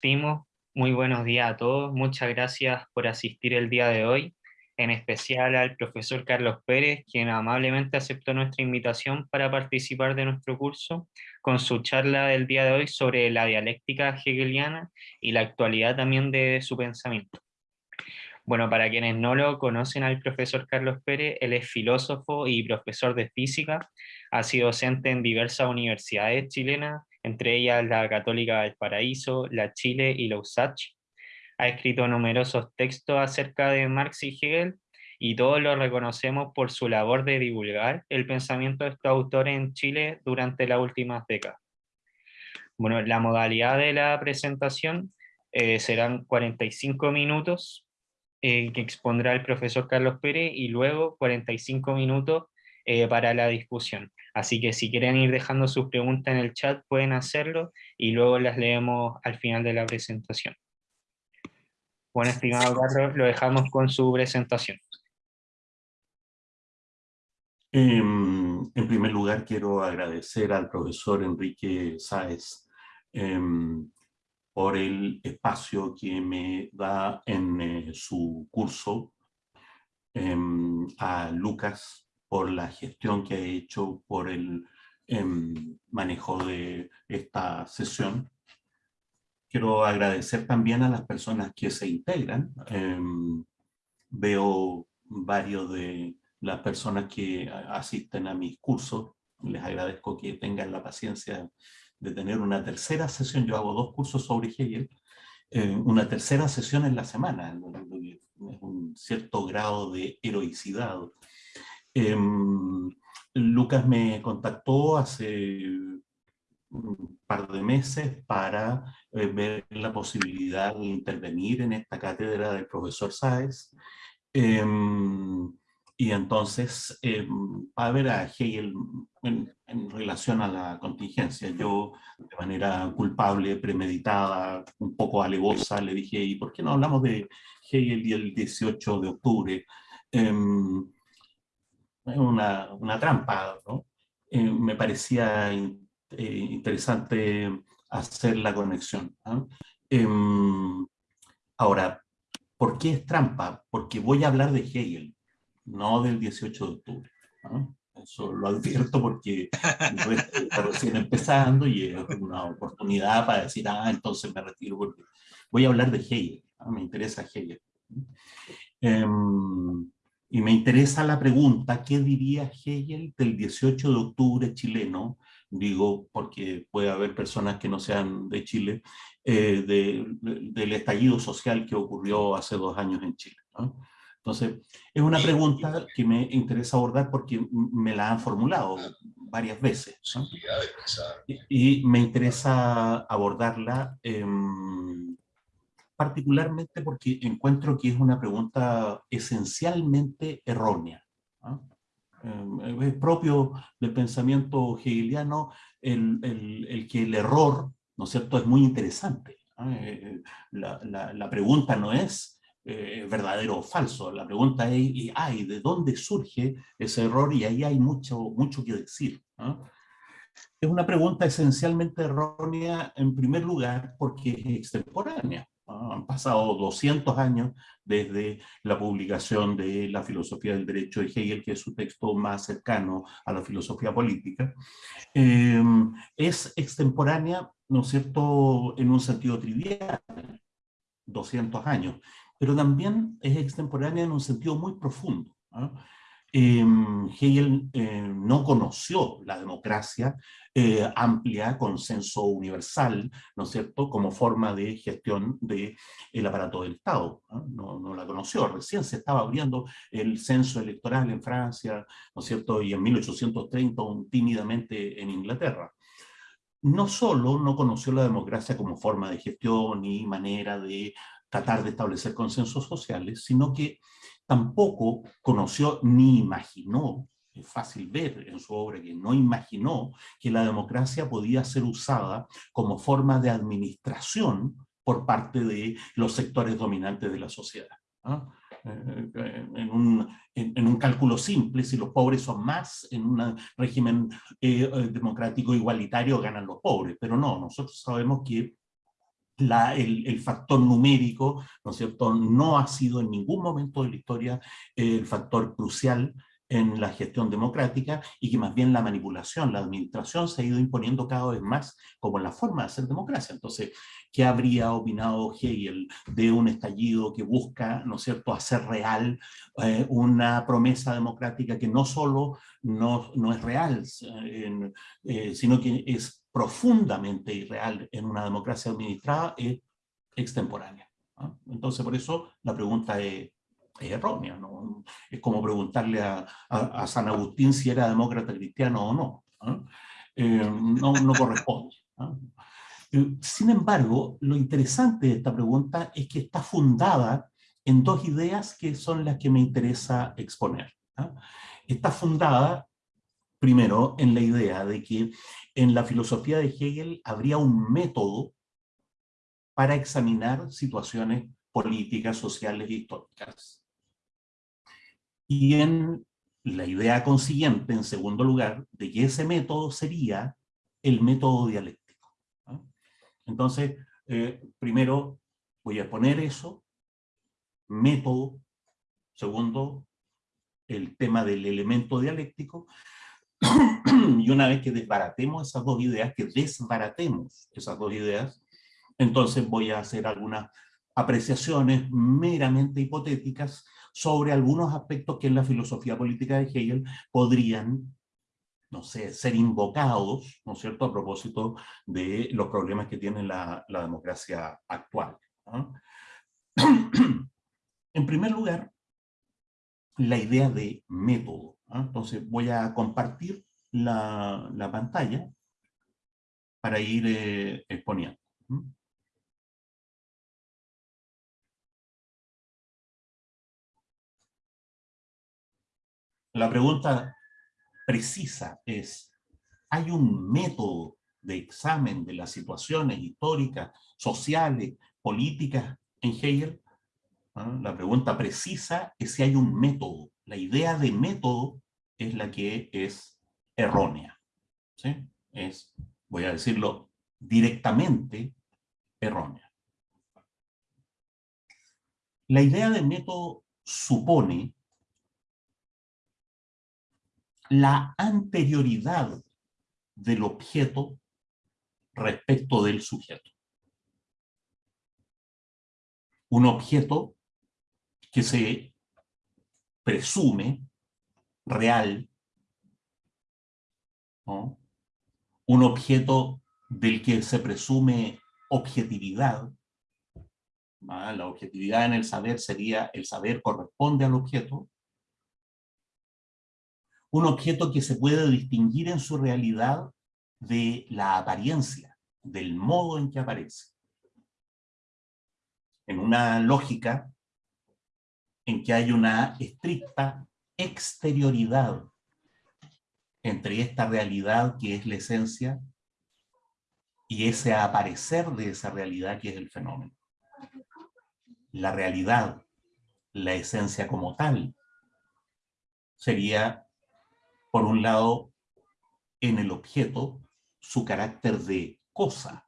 Timo, muy buenos días a todos. Muchas gracias por asistir el día de hoy, en especial al profesor Carlos Pérez, quien amablemente aceptó nuestra invitación para participar de nuestro curso con su charla del día de hoy sobre la dialéctica hegeliana y la actualidad también de su pensamiento. Bueno, para quienes no lo conocen al profesor Carlos Pérez, él es filósofo y profesor de física, ha sido docente en diversas universidades chilenas, entre ellas la Católica del Paraíso, la Chile y la USACH. Ha escrito numerosos textos acerca de Marx y Hegel, y todos lo reconocemos por su labor de divulgar el pensamiento de estos autores en Chile durante las últimas décadas. Bueno, la modalidad de la presentación eh, serán 45 minutos, eh, que expondrá el profesor Carlos Pérez, y luego 45 minutos eh, para la discusión. Así que si quieren ir dejando sus preguntas en el chat, pueden hacerlo, y luego las leemos al final de la presentación. Bueno, estimado Carlos, lo dejamos con su presentación. Em, en primer lugar, quiero agradecer al profesor Enrique Sáez em, por el espacio que me da en eh, su curso, em, a Lucas por la gestión que ha hecho, por el em, manejo de esta sesión. Quiero agradecer también a las personas que se integran. Em, veo varios de las personas que asisten a mis cursos. Les agradezco que tengan la paciencia de tener una tercera sesión, yo hago dos cursos sobre Hegel, eh, una tercera sesión en la semana, es un cierto grado de heroicidad. Em, Lucas me contactó hace un par de meses para eh, ver la posibilidad de intervenir en esta cátedra del profesor Sáez. Em, y entonces, eh, a ver a Hegel en, relación a la contingencia, yo de manera culpable, premeditada, un poco alevosa, le dije, ¿y por qué no hablamos de Hegel y el 18 de octubre? Una, una, trampa, ¿no? Eh, me parecía eh, interesante hacer la conexión. Em, ahora, ¿por qué es trampa? Porque voy a hablar de Hegel no del 18 de octubre. Eso lo advierto porque está recién empezando y es una oportunidad para decir, ah, entonces me retiro porque voy a hablar de Hegel, me interesa Hegel. Y me interesa la pregunta, ¿qué diría Hegel del 18 de octubre chileno? Digo, porque puede haber personas que no sean de Chile, eh, del estallido social que ocurrió hace dos años en Chile. ¿no? Entonces, es una pregunta que me interesa abordar porque me la han formulado varias veces. Y, me interesa abordarla em, particularmente porque encuentro que es una pregunta esencialmente errónea. Em, es propio del pensamiento hegeliano el, el, que el error, ¿no es cierto?, es muy interesante. Eh, eh, la, la, pregunta no es eh, verdadero o falso. La pregunta es, ay, ¿de dónde surge ese error? Y ahí hay mucho, mucho que decir. Es una pregunta esencialmente errónea, en primer lugar, porque es extemporánea. Han pasado 200 años desde la publicación de la filosofía del derecho de Hegel, que es su texto más cercano a la filosofía política. Em, es extemporánea, ¿no es cierto?, en un sentido trivial, 200 años pero también es extemporánea en un sentido muy profundo. Em, Hegel eh, no conoció la democracia eh, amplia, consenso universal, ¿no es cierto?, como forma de gestión del aparato del Estado. ¿no? la conoció, recién se estaba abriendo el censo electoral en Francia, ¿no es cierto?, y en 1830 tímidamente en Inglaterra. No solo no conoció la democracia como forma de gestión y manera de tratar de establecer consensos sociales, sino que tampoco conoció ni imaginó, es fácil ver en su obra que no imaginó que la democracia podía ser usada como forma de administración por parte de los sectores dominantes de la sociedad. Eh, eh, en, un, en, un, cálculo simple, si los pobres son más, en un régimen eh, democrático igualitario ganan los pobres, pero no, nosotros sabemos que el, factor numérico, ¿no es cierto?, no ha sido en ningún momento de la historia el factor crucial en la gestión democrática y que más bien la manipulación, la administración se ha ido imponiendo cada vez más como la forma de hacer democracia. Entonces, ¿qué habría opinado Hegel de un estallido que busca, ¿no es cierto?, hacer real eh, una promesa democrática que no solo no, es real, eh, sino que es profundamente irreal en una democracia administrada, es extemporánea. Entonces, por eso la pregunta es es errónea. Es como preguntarle a, San Agustín si era demócrata cristiano o no. Eh, no, no, corresponde. Eh, sin embargo, lo interesante de esta pregunta es que está fundada en dos ideas que son las que me interesa exponer. ¿ah? Está fundada, primero, en la idea de que en la filosofía de Hegel habría un método para examinar situaciones políticas, sociales e históricas. Y en la idea consiguiente, en segundo lugar, de que ese método sería el método dialéctico. Entonces, eh, primero voy a poner eso, método, segundo, el tema del elemento dialéctico, y una vez que desbaratemos esas dos ideas, que desbaratemos esas dos ideas, entonces voy a hacer algunas apreciaciones meramente hipotéticas sobre algunos aspectos que en la filosofía política de Hegel podrían, no sé, ser invocados, ¿no es cierto?, a propósito de los problemas que tiene la, democracia actual. en primer lugar, la idea de método. Entonces voy a compartir la, pantalla para ir eh, exponiendo. La pregunta precisa es, ¿hay un método de examen de las situaciones históricas, sociales, políticas en Hegel? ¿Ah? La pregunta precisa es si hay un método. La idea de método es la que es errónea. ¿sí? Es, voy a decirlo directamente, errónea. La idea de método supone la anterioridad del objeto respecto del sujeto. Un objeto que se presume real, un objeto del que se presume objetividad, la objetividad en el saber sería el saber corresponde al objeto, un objeto que se puede distinguir en su realidad de la apariencia, del modo en que aparece. En una lógica en que hay una estricta exterioridad entre esta realidad que es la esencia y ese aparecer de esa realidad que es el fenómeno. La realidad, la esencia como tal, sería por un lado, en el objeto, su carácter de cosa.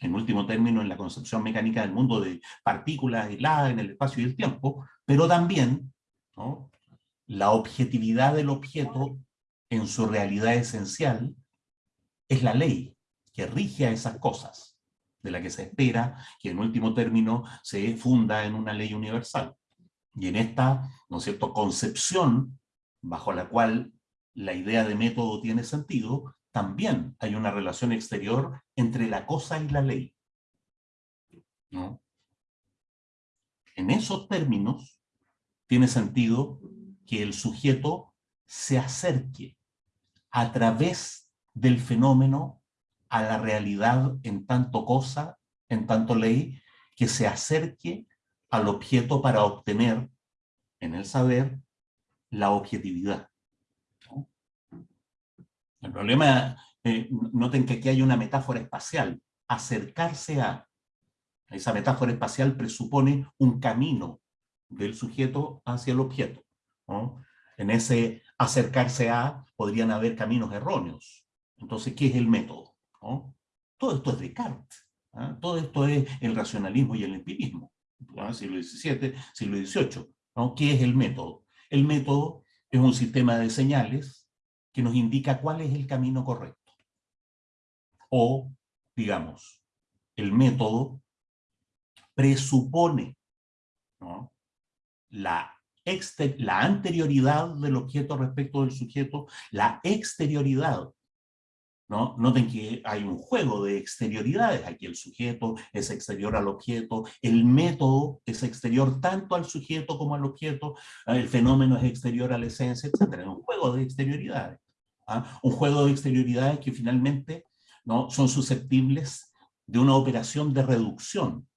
En último término, en la concepción mecánica del mundo de partículas aisladas en el espacio y el tiempo, pero también la objetividad del objeto en su realidad esencial es la ley que rige a esas cosas, de la que se espera que en último término se funda en una ley universal. Y en esta, ¿no es cierto?, concepción bajo la cual la idea de método tiene sentido, también hay una relación exterior entre la cosa y la ley. En esos términos, tiene sentido que el sujeto se acerque a través del fenómeno a la realidad en tanto cosa, en tanto ley, que se acerque al objeto para obtener en el saber la objetividad. El problema, eh, noten que aquí hay una metáfora espacial, acercarse a, esa metáfora espacial presupone un camino del sujeto hacia el objeto. En ese acercarse a podrían haber caminos erróneos. Entonces, ¿qué es el método? Todo esto es Descartes. ¿ah? Todo esto es el racionalismo y el empirismo. Siglo XVII, siglo XVIII. ¿no? ¿Qué es el método? El método es un sistema de señales que nos indica cuál es el camino correcto. O, digamos, el método presupone la, anterioridad del objeto respecto del sujeto, la exterioridad ¿No? Noten que hay un juego de exterioridades. Aquí el sujeto es exterior al objeto, el método es exterior tanto al sujeto como al objeto, el fenómeno es exterior a la esencia, etc. Un juego de exterioridades. ¿ah? Un juego de exterioridades que finalmente ¿no? son susceptibles de una operación de reducción,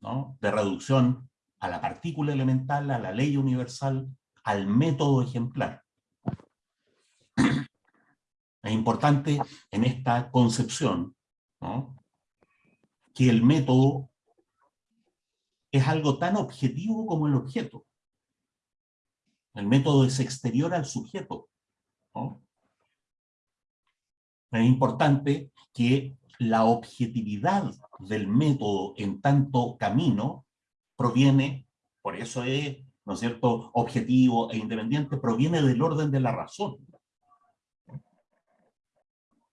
¿no? de reducción a la partícula elemental, a la ley universal, al método ejemplar. Es importante en esta concepción que el método es algo tan objetivo como el objeto. El método es exterior al sujeto. Es importante que la objetividad del método en tanto camino proviene, por eso es, ¿no es cierto?, objetivo e independiente, proviene del orden de la razón.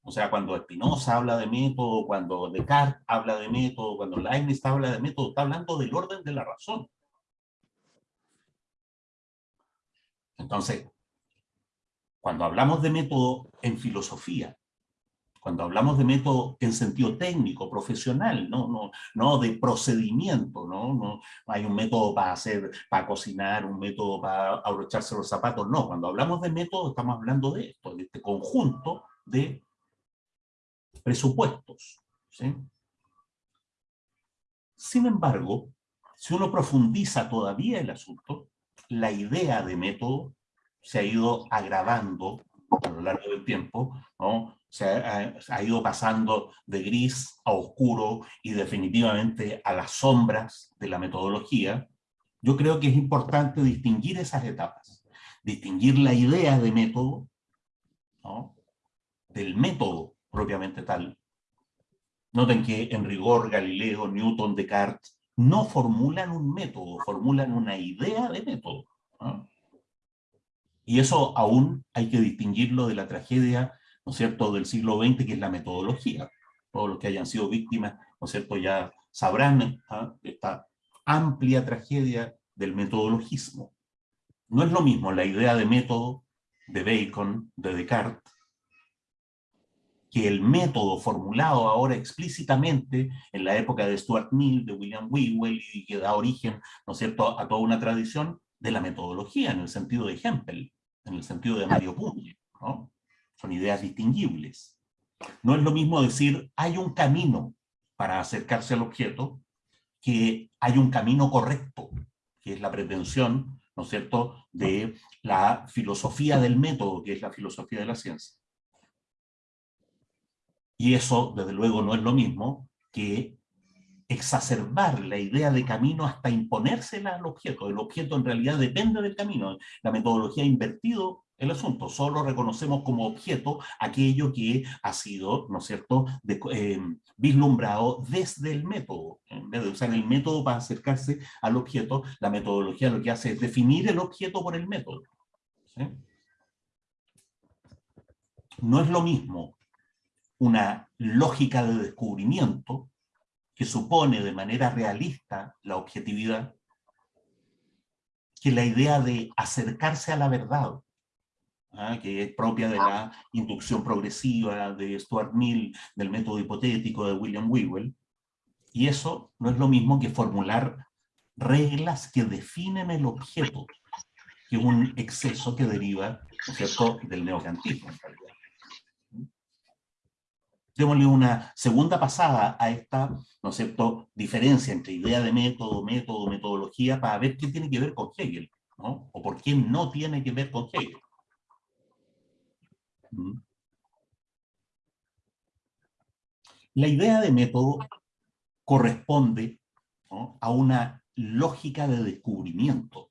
O sea, cuando Spinoza habla de método, cuando Descartes habla de método, cuando Leibniz habla de método, está hablando del orden de la razón. Entonces, cuando hablamos de método en filosofía, cuando hablamos de método en sentido técnico, profesional, no, no, no de procedimiento, ¿no? no hay un método para hacer, para cocinar, un método para abrocharse los zapatos, no, cuando hablamos de método estamos hablando de esto, de este conjunto de presupuestos. Sin embargo, si uno profundiza todavía el asunto, la idea de método se ha ido agravando a lo largo del tiempo, se ha, ido pasando de gris a oscuro y definitivamente a las sombras de la metodología, yo creo que es importante distinguir esas etapas, distinguir la idea de método del método propiamente tal. Noten que en rigor Galileo, Newton, Descartes no formulan un método, formulan una idea de método. Y eso aún hay que distinguirlo de la tragedia, ¿no es cierto?, del siglo XX, que es la metodología. Todos los que hayan sido víctimas, ¿no es cierto?, ya sabrán ¿ah? esta amplia tragedia del metodologismo. No es lo mismo la idea de método de Bacon, de Descartes, que el método formulado ahora explícitamente en la época de Stuart Mill, de William Whewell, y que da origen, ¿no es cierto?, a toda una tradición de la metodología, en el sentido de Hempel, en el sentido de Mario ¿no? Son ideas distinguibles. No es lo mismo decir, hay un camino para acercarse al objeto, que hay un camino correcto, que es la pretensión, ¿no es cierto?, de la filosofía del método, que es la filosofía de la ciencia. Y eso, desde luego, no es lo mismo que exacerbar la idea de camino hasta imponérsela al objeto. El objeto en realidad depende del camino. La metodología ha invertido el asunto. Solo reconocemos como objeto aquello que ha sido, ¿no es cierto?, eh, vislumbrado desde el método. En vez de usar el método para acercarse al objeto, la metodología lo que hace es definir el objeto por el método. No es lo mismo una lógica de descubrimiento que supone de manera realista la objetividad, que la idea de acercarse a la verdad, ¿ah? que es propia de la inducción progresiva de Stuart Mill, del método hipotético de William Whewell, y eso no es lo mismo que formular reglas que definen el objeto, que un exceso que deriva del neocantismo démosle una segunda pasada a esta, ¿no es cierto?, diferencia entre idea de método, método, metodología, para ver qué tiene que ver con Hegel. O por qué no tiene que ver con Hegel. ¿Mm? La idea de método corresponde a una lógica de descubrimiento.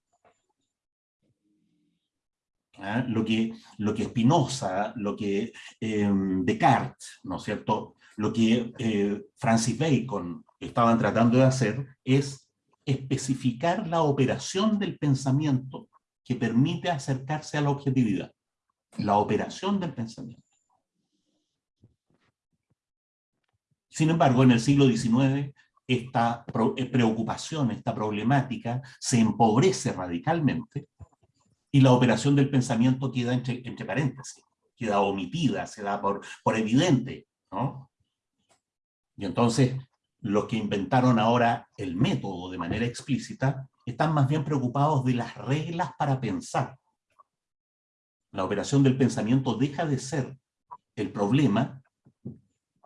¿Ah? lo, que, lo que Spinoza, lo que em, Descartes, ¿no es cierto?, lo que eh, Francis Bacon estaban tratando de hacer es especificar la operación del pensamiento que permite acercarse a la objetividad. La operación del pensamiento. Sin embargo, en el siglo XIX, esta eh, preocupación, esta problemática, se empobrece radicalmente y la operación del pensamiento queda entre, paréntesis, queda omitida, se da por, por evidente, ¿no? Y entonces, los que inventaron ahora el método de manera explícita, están más bien preocupados de las reglas para pensar. La operación del pensamiento deja de ser el problema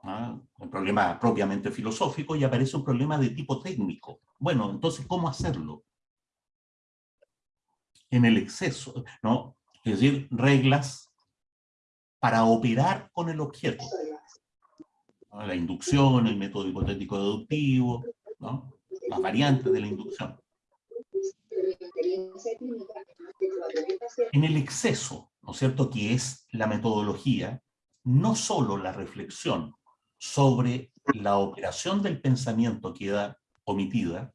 un problema propiamente filosófico y aparece un problema de tipo técnico. Bueno, entonces, ¿cómo hacerlo? En el exceso, ¿no? Es decir, reglas para operar con el objeto. La inducción, el método hipotético deductivo, las variantes de la inducción. En el exceso, ¿no es cierto?, que es la metodología, no solo la reflexión, sobre la operación del pensamiento queda omitida,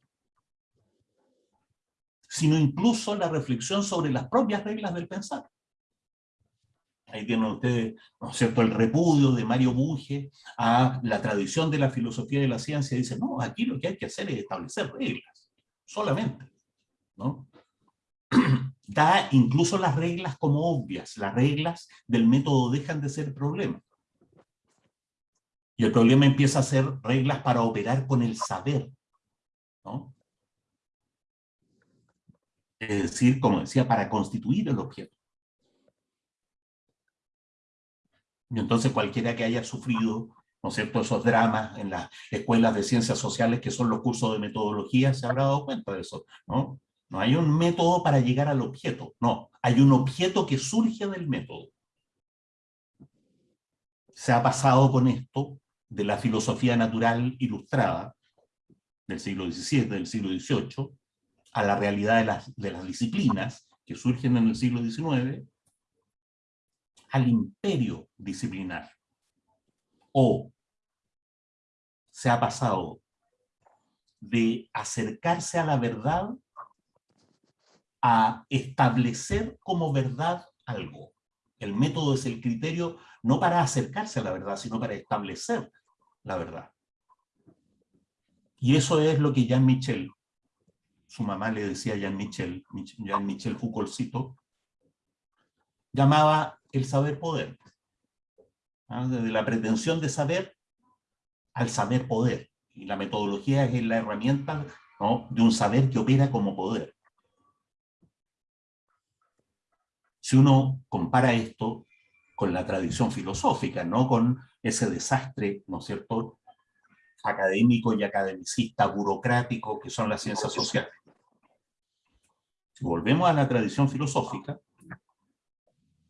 sino incluso la reflexión sobre las propias reglas del pensar. Ahí tienen ustedes, ¿no es cierto?, el repudio de Mario Bunge a la tradición de la filosofía de la ciencia. Dice, no, aquí lo que hay que hacer es establecer reglas, solamente, ¿no? Da incluso las reglas como obvias, las reglas del método dejan de ser problema. Y el problema empieza a ser reglas para operar con el saber. ¿no? Es decir, como decía, para constituir el objeto. Y entonces cualquiera que haya sufrido, ¿no es cierto?, esos dramas en las escuelas de ciencias sociales que son los cursos de metodología, se habrá dado cuenta de eso, ¿no? No hay un método para llegar al objeto, no. Hay un objeto que surge del método. Se ha pasado con esto de la filosofía natural ilustrada del siglo XVII, del siglo XVIII, a la realidad de las, de las disciplinas que surgen en el siglo XIX, al imperio disciplinar. O se ha pasado de acercarse a la verdad a establecer como verdad algo. El método es el criterio no para acercarse a la verdad, sino para establecer la verdad. Y eso es lo que Jean Michel, su mamá le decía Jean Michel, Jean Michel Foucaultcito, llamaba el saber poder. Desde la pretensión de saber al saber poder. Y la metodología es la herramienta de un saber que opera como poder. Si uno compara esto con la tradición filosófica, no con ese desastre, ¿no es cierto?, académico y academicista, burocrático, que son las ciencias sociales. Si volvemos a la tradición filosófica,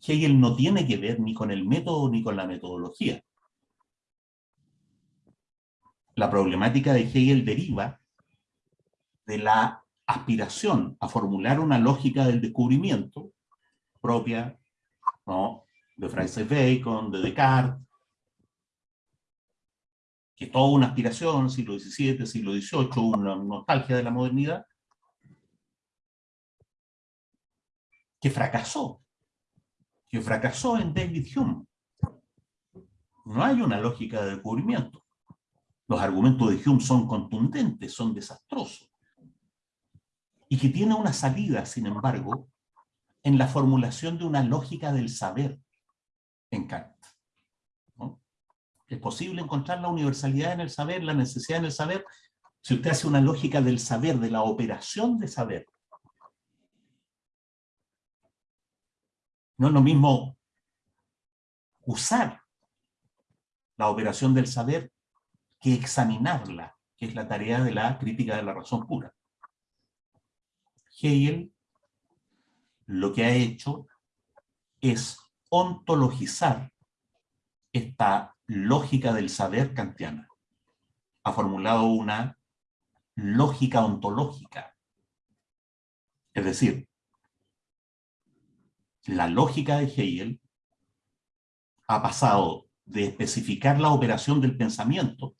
Hegel no tiene que ver ni con el método ni con la metodología. La problemática de Hegel deriva de la aspiración a formular una lógica del descubrimiento propia ¿no? de Francis Bacon, de Descartes, que toda una aspiración, siglo XVII, siglo XVIII, una nostalgia de la modernidad, que fracasó, que fracasó en David Hume. No hay una lógica de descubrimiento. Los argumentos de Hume son contundentes, son desastrosos. Y que tiene una salida, sin embargo, en la formulación de una lógica del saber en Kant. Es posible encontrar la universalidad en el saber, la necesidad en el saber, si usted hace una lógica del saber, de la operación de saber. No es lo mismo usar la operación del saber que examinarla, que es la tarea de la crítica de la razón pura. Hegel lo que ha hecho es ontologizar esta lógica del saber kantiana. Ha formulado una lógica ontológica. Es decir, la lógica de Hegel ha pasado de especificar la operación del pensamiento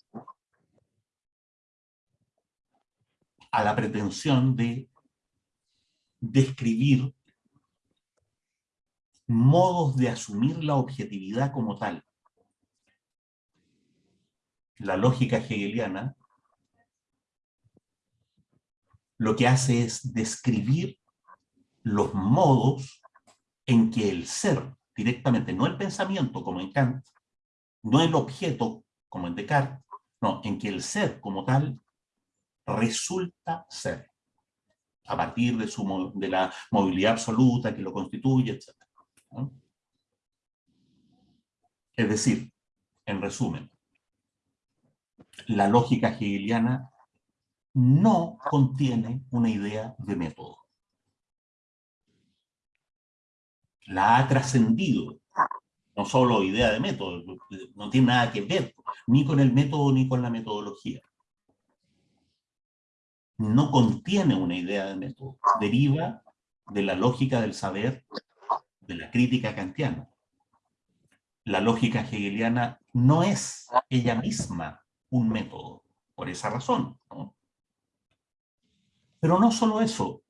a la pretensión de describir modos de asumir la objetividad como tal. La lógica hegeliana lo que hace es describir los modos en que el ser, directamente, no el pensamiento como en Kant, no el objeto como en Descartes, no, en que el ser como tal resulta ser, a partir de, su, de la movilidad absoluta que lo constituye, etc. Es decir, en resumen, la lógica hegeliana no contiene una idea de método. La ha trascendido, no solo idea de método, no tiene nada que ver ni con el método ni con la metodología. No contiene una idea de método, deriva de la lógica del saber, de la crítica kantiana. La lógica hegeliana no es ella misma un método, por esa razón. Pero no solo eso,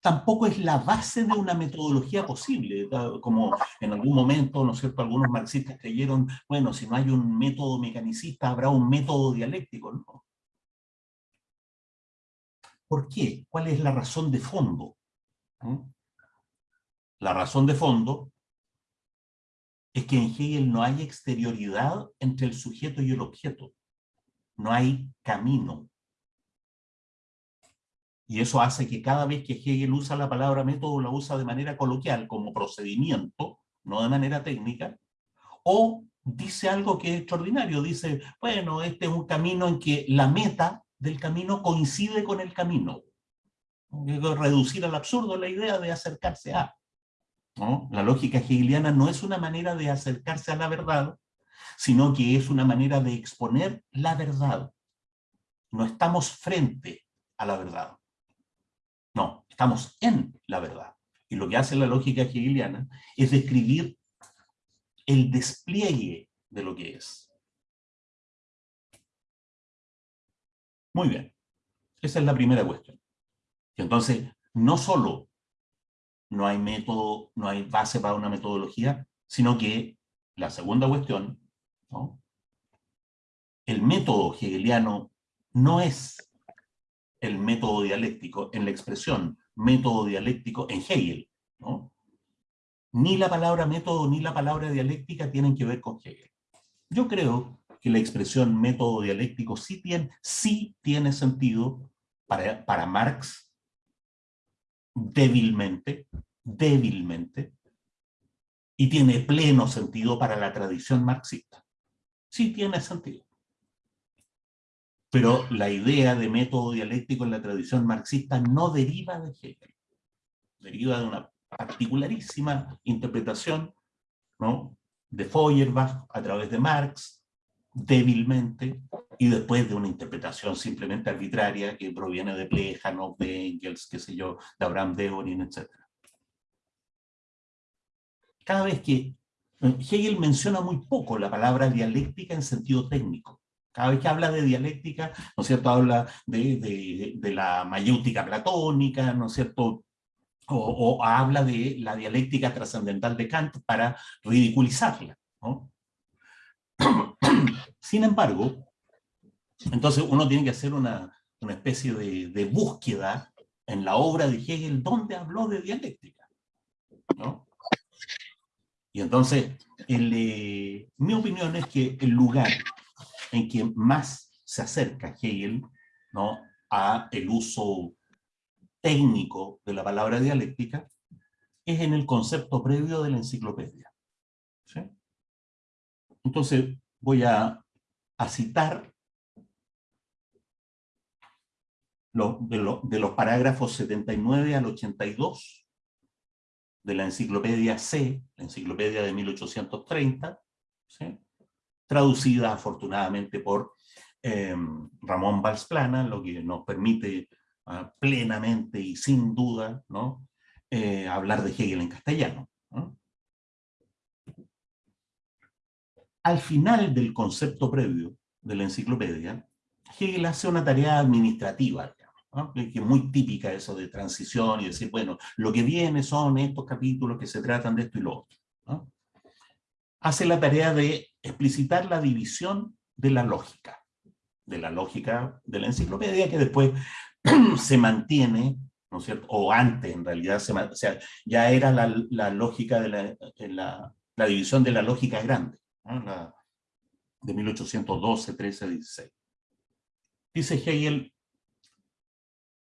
tampoco es la base de una metodología posible, como en algún momento, ¿no es cierto?, algunos marxistas creyeron, bueno, si no hay un método mecanicista, habrá un método dialéctico, ¿no? ¿Por qué? ¿Cuál es la razón de fondo? ¿Mm? La razón de fondo es que en Hegel no hay exterioridad entre el sujeto y el objeto. No hay camino. Y eso hace que cada vez que Hegel usa la palabra método, la usa de manera coloquial, como procedimiento, no de manera técnica, o dice algo que es extraordinario, dice, bueno, este es un camino en que la meta del camino coincide con el camino. Reducir al absurdo la idea de acercarse a. La lógica hegeliana no es una manera de acercarse a la verdad, sino que es una manera de exponer la verdad. No estamos frente a la verdad. No, estamos en la verdad. Y lo que hace la lógica hegeliana es describir el despliegue de lo que es. Muy bien. Esa es la primera cuestión. entonces, no solo no hay método, no hay base para una metodología, sino que la segunda cuestión, el método hegeliano no es el método dialéctico en la expresión método dialéctico en Hegel. Ni la palabra método ni la palabra dialéctica tienen que ver con Hegel. Yo creo que la expresión método dialéctico sí tiene, sí tiene sentido para, para Marx débilmente, débilmente, y tiene pleno sentido para la tradición marxista. Sí tiene sentido. Pero la idea de método dialéctico en la tradición marxista no deriva de Hegel. Deriva de una particularísima interpretación ¿no? de Feuerbach a través de Marx, débilmente, y después de una interpretación simplemente arbitraria que proviene de Plejano, de Engels, qué sé yo, de Abraham Deorin, etc. Cada vez que eh, Hegel menciona muy poco la palabra dialéctica en sentido técnico. Cada vez que habla de dialéctica, ¿no es cierto?, habla de, de, la mayéutica platónica, ¿no es cierto?, o, habla de la dialéctica trascendental de Kant para ridiculizarla. ¿no? Sin embargo, entonces uno tiene que hacer una, especie de, búsqueda en la obra de Hegel donde habló de dialéctica. Y entonces, eh, mi opinión es que el lugar en que más se acerca Hegel ¿no? a el uso técnico de la palabra dialéctica es en el concepto previo de la enciclopedia. Entonces, voy a, citar de, los parágrafos 79 al 82 de la enciclopedia C, la enciclopedia de 1830, traducida afortunadamente por em, Ramón Valsplana, lo que nos permite ah, plenamente y sin duda eh, hablar de Hegel en castellano. Al final del concepto previo de la enciclopedia, Hegel hace una tarea administrativa, que es muy típica eso de transición y decir, bueno, lo que viene son estos capítulos que se tratan de esto y lo otro. Hace la tarea de explicitar la división de la lógica, de la lógica de la enciclopedia, que después se mantiene, ¿no es cierto? O antes, en realidad, se, o sea, ya era la, la lógica de la, la, la, división de la lógica grande, la, de 1812, 13, 16. Dice Hegel,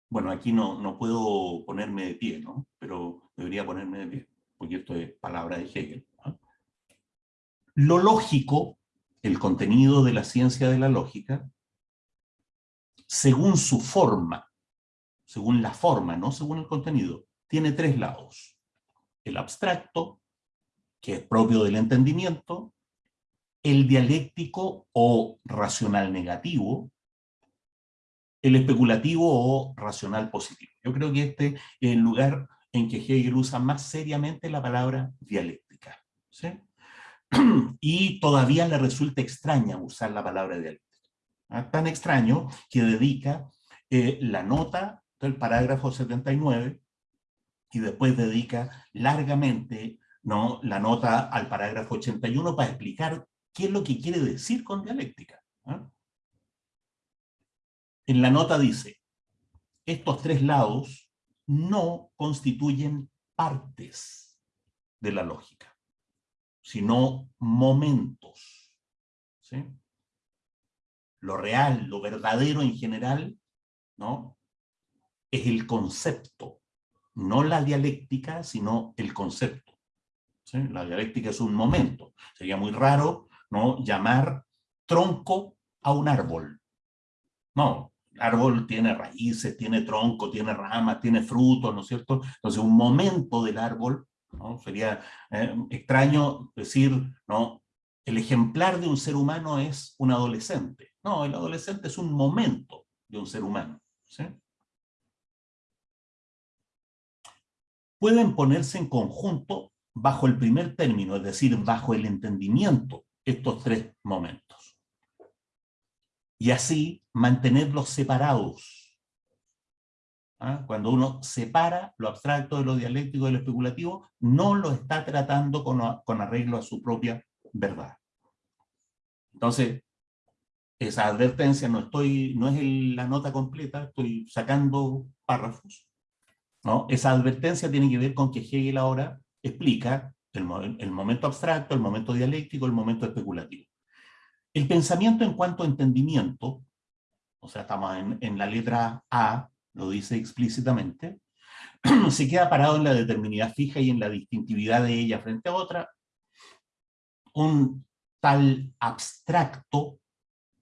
bueno, aquí no, no puedo ponerme de pie, ¿no? Pero debería ponerme de pie, porque esto es palabra de Hegel. Lo lógico, el contenido de la ciencia de la lógica, según su forma, según la forma, no según el contenido, tiene tres lados. El abstracto, que es propio del entendimiento, el dialéctico o racional negativo, el especulativo o racional positivo. Yo creo que este es el lugar en que Hegel usa más seriamente la palabra dialéctica. Y todavía le resulta extraña usar la palabra dialéctica. ¿ah? Tan extraño que dedica eh, la nota del parágrafo 79 y después dedica largamente ¿no? la nota al parágrafo 81 para explicar qué es lo que quiere decir con dialéctica. ¿ah? En la nota dice, estos tres lados no constituyen partes de la lógica, sino momentos. Lo real, lo verdadero en general, ¿no? es el concepto, no la dialéctica, sino el concepto. La dialéctica es un momento. Sería muy raro ¿no? llamar tronco a un árbol. No, árbol tiene raíces, tiene tronco, tiene ramas, tiene frutos, ¿no es cierto? Entonces un momento del árbol, ¿no? Sería eh, extraño decir, ¿no? El ejemplar de un ser humano es un adolescente. No, el adolescente es un momento de un ser humano. Pueden ponerse en conjunto bajo el primer término, es decir, bajo el entendimiento, estos tres momentos y así mantenerlos separados. ¿Ah? Cuando uno separa lo abstracto de lo dialéctico de lo especulativo, no lo está tratando con, arreglo a su propia verdad. Entonces, esa advertencia no, estoy, no es la nota completa, estoy sacando párrafos. Esa advertencia tiene que ver con que Hegel ahora explica el, el momento abstracto, el momento dialéctico, el momento especulativo. El pensamiento en cuanto a entendimiento, o sea, estamos en, la letra A, lo dice explícitamente, se queda parado en la determinidad fija y en la distintividad de ella frente a otra. Un tal abstracto,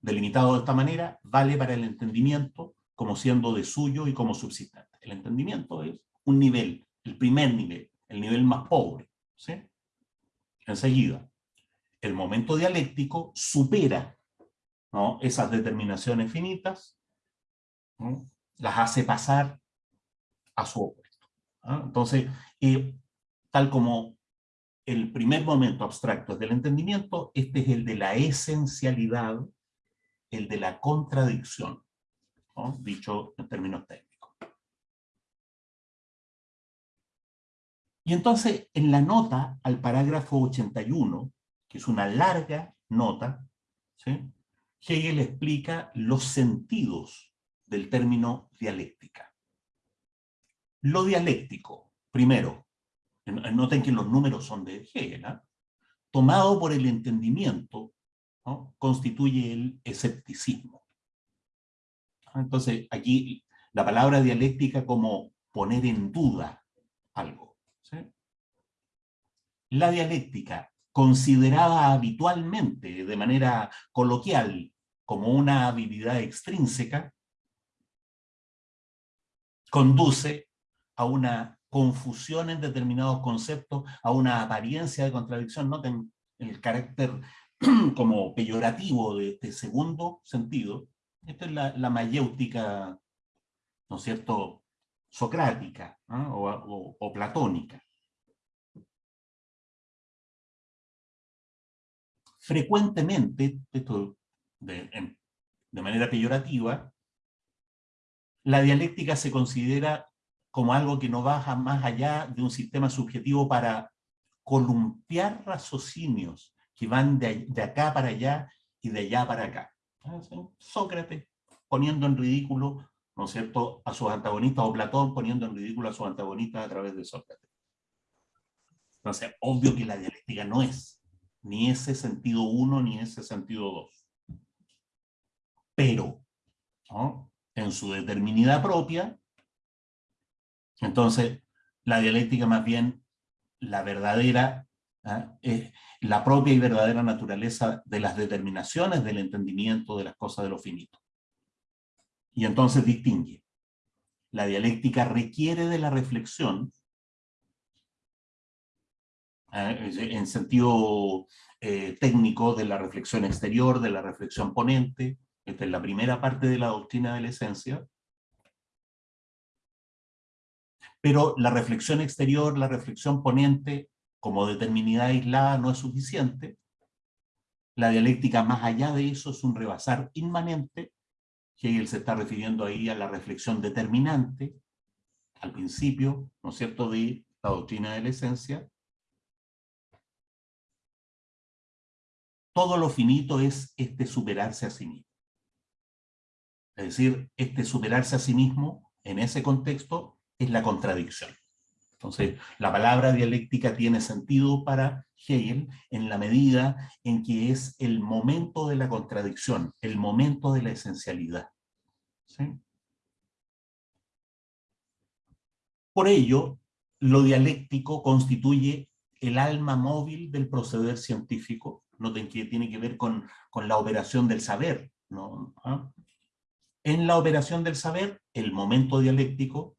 delimitado de esta manera, vale para el entendimiento como siendo de suyo y como subsistente. El entendimiento es un nivel, el primer nivel, el nivel más pobre. ¿sí? Enseguida, el momento dialéctico supera esas determinaciones finitas, las hace pasar a su opuesto. Entonces, tal como el primer momento abstracto es del entendimiento, este es el de la esencialidad, el de la contradicción, dicho en términos técnicos. Y entonces, en la nota al parágrafo 81, que es una larga nota, Hegel explica los sentidos del término dialéctica. Lo dialéctico, primero, noten que los números son de Hegel, ¿ah? tomado por el entendimiento, constituye el escepticismo. Entonces, aquí la palabra dialéctica como poner en duda algo. La dialéctica considerada habitualmente, de manera coloquial, como una habilidad extrínseca, conduce a una confusión en determinados conceptos, a una apariencia de contradicción. Noten el carácter como peyorativo de este segundo sentido. Esta es la, la mayéutica, ¿no es cierto?, socrática o, platónica. Frecuentemente, de, de manera peyorativa, la dialéctica se considera como algo que no baja más allá de un sistema subjetivo para columpiar raciocinios que van de, acá para allá y de allá para acá. Sócrates poniendo en ridículo, ¿no es cierto?, a sus antagonistas, o Platón poniendo en ridículo a sus antagonistas a través de Sócrates. Entonces, obvio que la dialéctica no es ni ese sentido uno ni ese sentido dos. Pero, en su determinidad propia, entonces la dialéctica más bien la verdadera, ¿ah? la propia y verdadera naturaleza de las determinaciones del entendimiento de las cosas de lo finito. Y entonces distingue. La dialéctica requiere de la reflexión. En sentido eh, técnico de la reflexión exterior, de la reflexión ponente, esta es la primera parte de la doctrina de la esencia, pero la reflexión exterior, la reflexión ponente, como determinidad aislada no es suficiente. La dialéctica más allá de eso es un rebasar inmanente. Hegel se está refiriendo ahí a la reflexión determinante, al principio, ¿no es cierto?, de la doctrina de la esencia. Todo lo finito es este superarse a sí mismo. Es decir, este superarse a sí mismo, en ese contexto, es la contradicción. Entonces, la palabra dialéctica tiene sentido para Hegel en la medida en que es el momento de la contradicción, el momento de la esencialidad. Por ello, lo dialéctico constituye el alma móvil del proceder científico, noten que tiene que ver con, la operación del saber. ¿no? ¿Ah? En la operación del saber, el momento dialéctico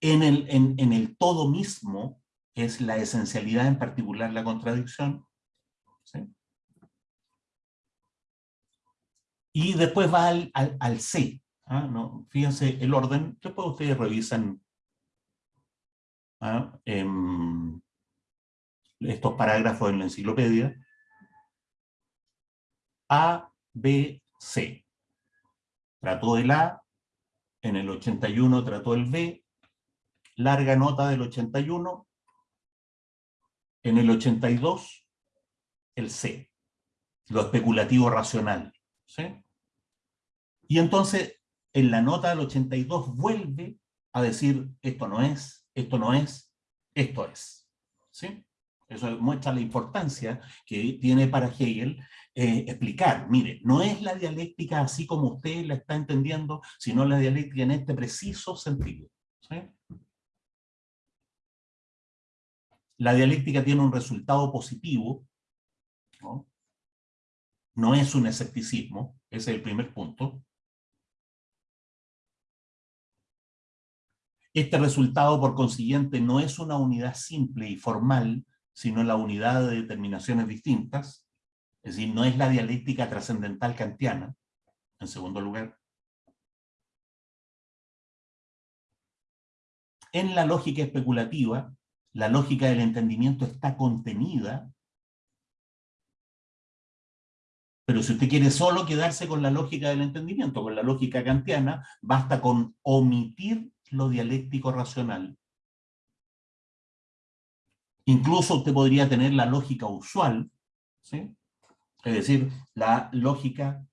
en el, en, el todo mismo es la esencialidad, en particular la contradicción. Y después va al, al, C. ¿ah? ¿No? Fíjense el orden, después ustedes revisan ¿ah? em, estos parágrafos en la enciclopedia. A, B, C. Trató el A, en el 81 trató el B, larga nota del 81, en el 82, el C, lo especulativo racional. ¿sí? Y entonces, en la nota del 82 vuelve a decir, esto no es, esto no es, esto es. ¿sí? Eso muestra la importancia que tiene para Hegel eh, explicar, mire, no es la dialéctica así como usted la está entendiendo, sino la dialéctica en este preciso sentido. la dialéctica tiene un resultado positivo, ¿no? es un escepticismo, ese es el primer punto. Este resultado, por consiguiente, no es una unidad simple y formal, sino la unidad de determinaciones distintas, es decir, no es la dialéctica trascendental kantiana, en segundo lugar. En la lógica especulativa, la lógica del entendimiento está contenida, pero si usted quiere solo quedarse con la lógica del entendimiento, con la lógica kantiana, basta con omitir lo dialéctico racional. Incluso usted podría tener la lógica usual, ¿sí? Es decir, la lógica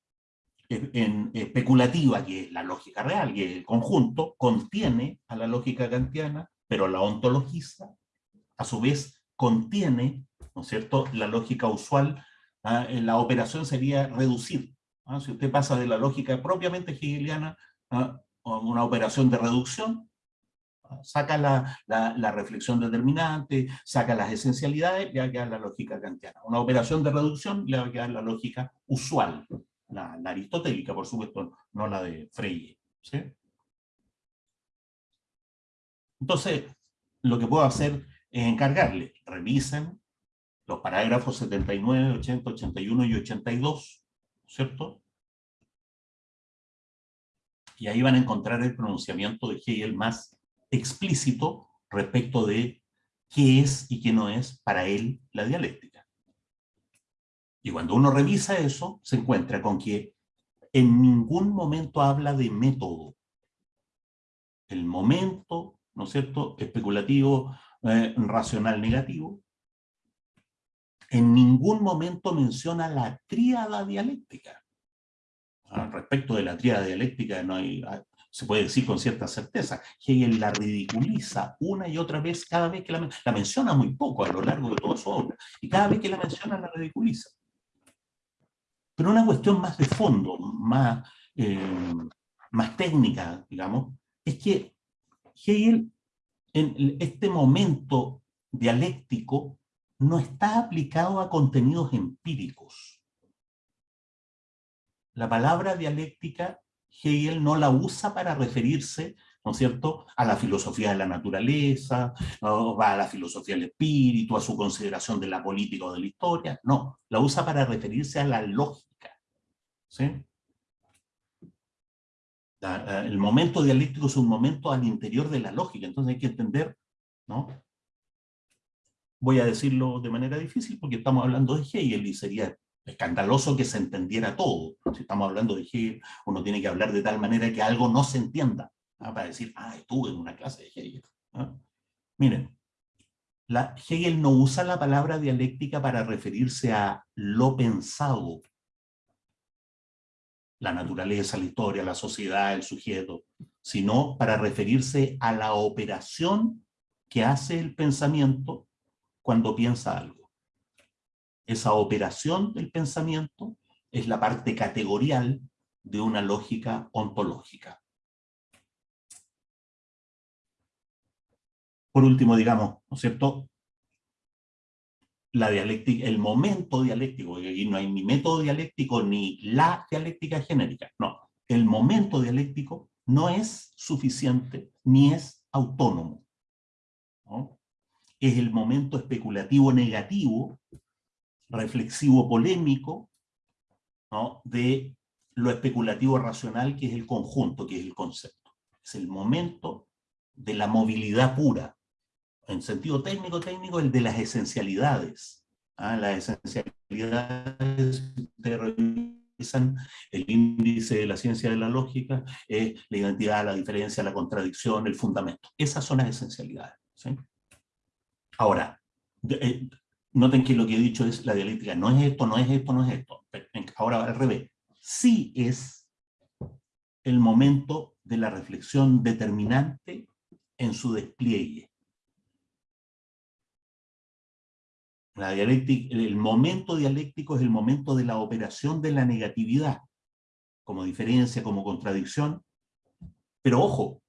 especulativa, que es la lógica real, que el conjunto, contiene a la lógica kantiana, pero la ontologiza, a su vez contiene, ¿no es cierto?, la lógica usual, ¿ah? la operación sería reducir. ¿ah? Si usted pasa de la lógica propiamente hegeliana ¿ah? a una operación de reducción, saca la, la, reflexión determinante, saca las esencialidades, le va a quedar la lógica kantiana. Una operación de reducción le va a quedar la lógica usual, la, aristotélica, por supuesto, no la de Freire. Entonces, lo que puedo hacer es encargarle, revisen los parágrafos 79, 80, 81 y 82, ¿cierto? Y ahí van a encontrar el pronunciamiento de Hegel más explícito respecto de qué es y qué no es para él la dialéctica. Y cuando uno revisa eso, se encuentra con que en ningún momento habla de método. El momento, ¿no es cierto?, especulativo, eh, racional negativo, en ningún momento menciona la tríada dialéctica. Al respecto de la tríada dialéctica no hay, se puede decir con cierta certeza. Hegel la ridiculiza una y otra vez, cada vez que la, la menciona muy poco a lo largo de toda su obra, y cada vez que la menciona la ridiculiza. Pero una cuestión más de fondo, más, eh, más técnica, digamos, es que Hegel en este momento dialéctico no está aplicado a contenidos empíricos. La palabra dialéctica Hegel no la usa para referirse, ¿no es cierto?, a la filosofía de la naturaleza, a la filosofía del espíritu, a su consideración de la política o de la historia, no, la usa para referirse a la lógica. ¿sí? El momento dialéctico es un momento al interior de la lógica, entonces hay que entender, ¿no? voy a decirlo de manera difícil porque estamos hablando de Hegel y sería escandaloso que se entendiera todo. Si estamos hablando de Hegel, uno tiene que hablar de tal manera que algo no se entienda, ¿ah? para decir, ah, estuve en una clase de Hegel. ¿ah? Miren, Hegel no usa la palabra dialéctica para referirse a lo pensado, la naturaleza, la historia, la sociedad, el sujeto, sino para referirse a la operación que hace el pensamiento cuando piensa algo. Esa operación del pensamiento es la parte categorial de una lógica ontológica. Por último, digamos, ¿no es cierto? La dialéctica, el momento dialéctico, y aquí no hay ni método dialéctico ni la dialéctica genérica, no. El momento dialéctico no es suficiente ni es autónomo. ¿no? es el momento especulativo negativo, reflexivo polémico, de lo especulativo racional que es el conjunto, que es el concepto. Es el momento de la movilidad pura. En sentido técnico, técnico, el de las esencialidades. ¿ah? Las esencialidades, el índice de la ciencia de la lógica, es la identidad, la diferencia, la contradicción, el fundamento. Esas son las esencialidades. Ahora, eh, noten que lo que he dicho es la dialéctica, no es esto, no es esto, no es esto. Ahora al revés, sí es el momento de la reflexión determinante en su despliegue. La dialéctica, el momento dialéctico es el momento de la operación de la negatividad, como diferencia, como contradicción. Pero ojo,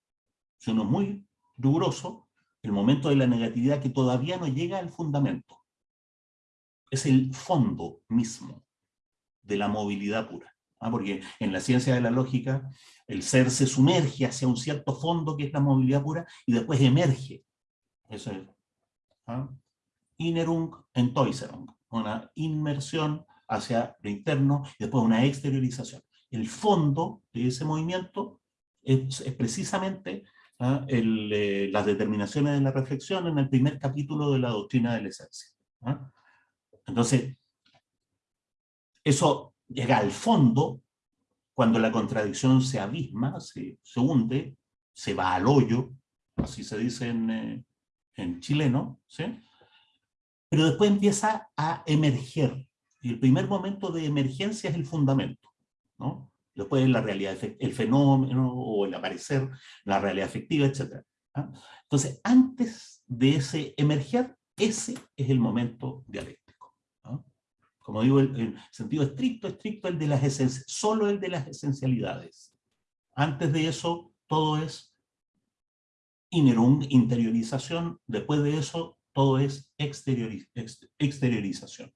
si uno es muy riguroso, el momento de la negatividad que todavía no llega al fundamento. Es el fondo mismo de la movilidad pura. ¿ah? Porque en la ciencia de la lógica, el ser se sumerge hacia un cierto fondo que es la movilidad pura y después emerge. Eso es. ¿ah? Innerung Entäuserung, una inmersión hacia lo interno y después una exteriorización. El fondo de ese movimiento es precisamente ¿ah? Eh, las determinaciones de la reflexión en el primer capítulo de la doctrina de la esencia. ¿ah? Entonces, eso llega al fondo cuando la contradicción se abisma, se, hunde, se va al hoyo, así se dice en, eh, en chileno, ¿sí? pero después empieza a emerger, y el primer momento de emergencia es el fundamento, ¿no? después la realidad, el fenómeno o el aparecer, la realidad efectiva, etc. ¿ah? Entonces, antes de ese emerger, ese es el momento dialéctico. Como digo, en sentido estricto, estricto, el de las solo el de las esencialidades. Antes de eso, todo es interiorización, después de eso, todo es exteriorización.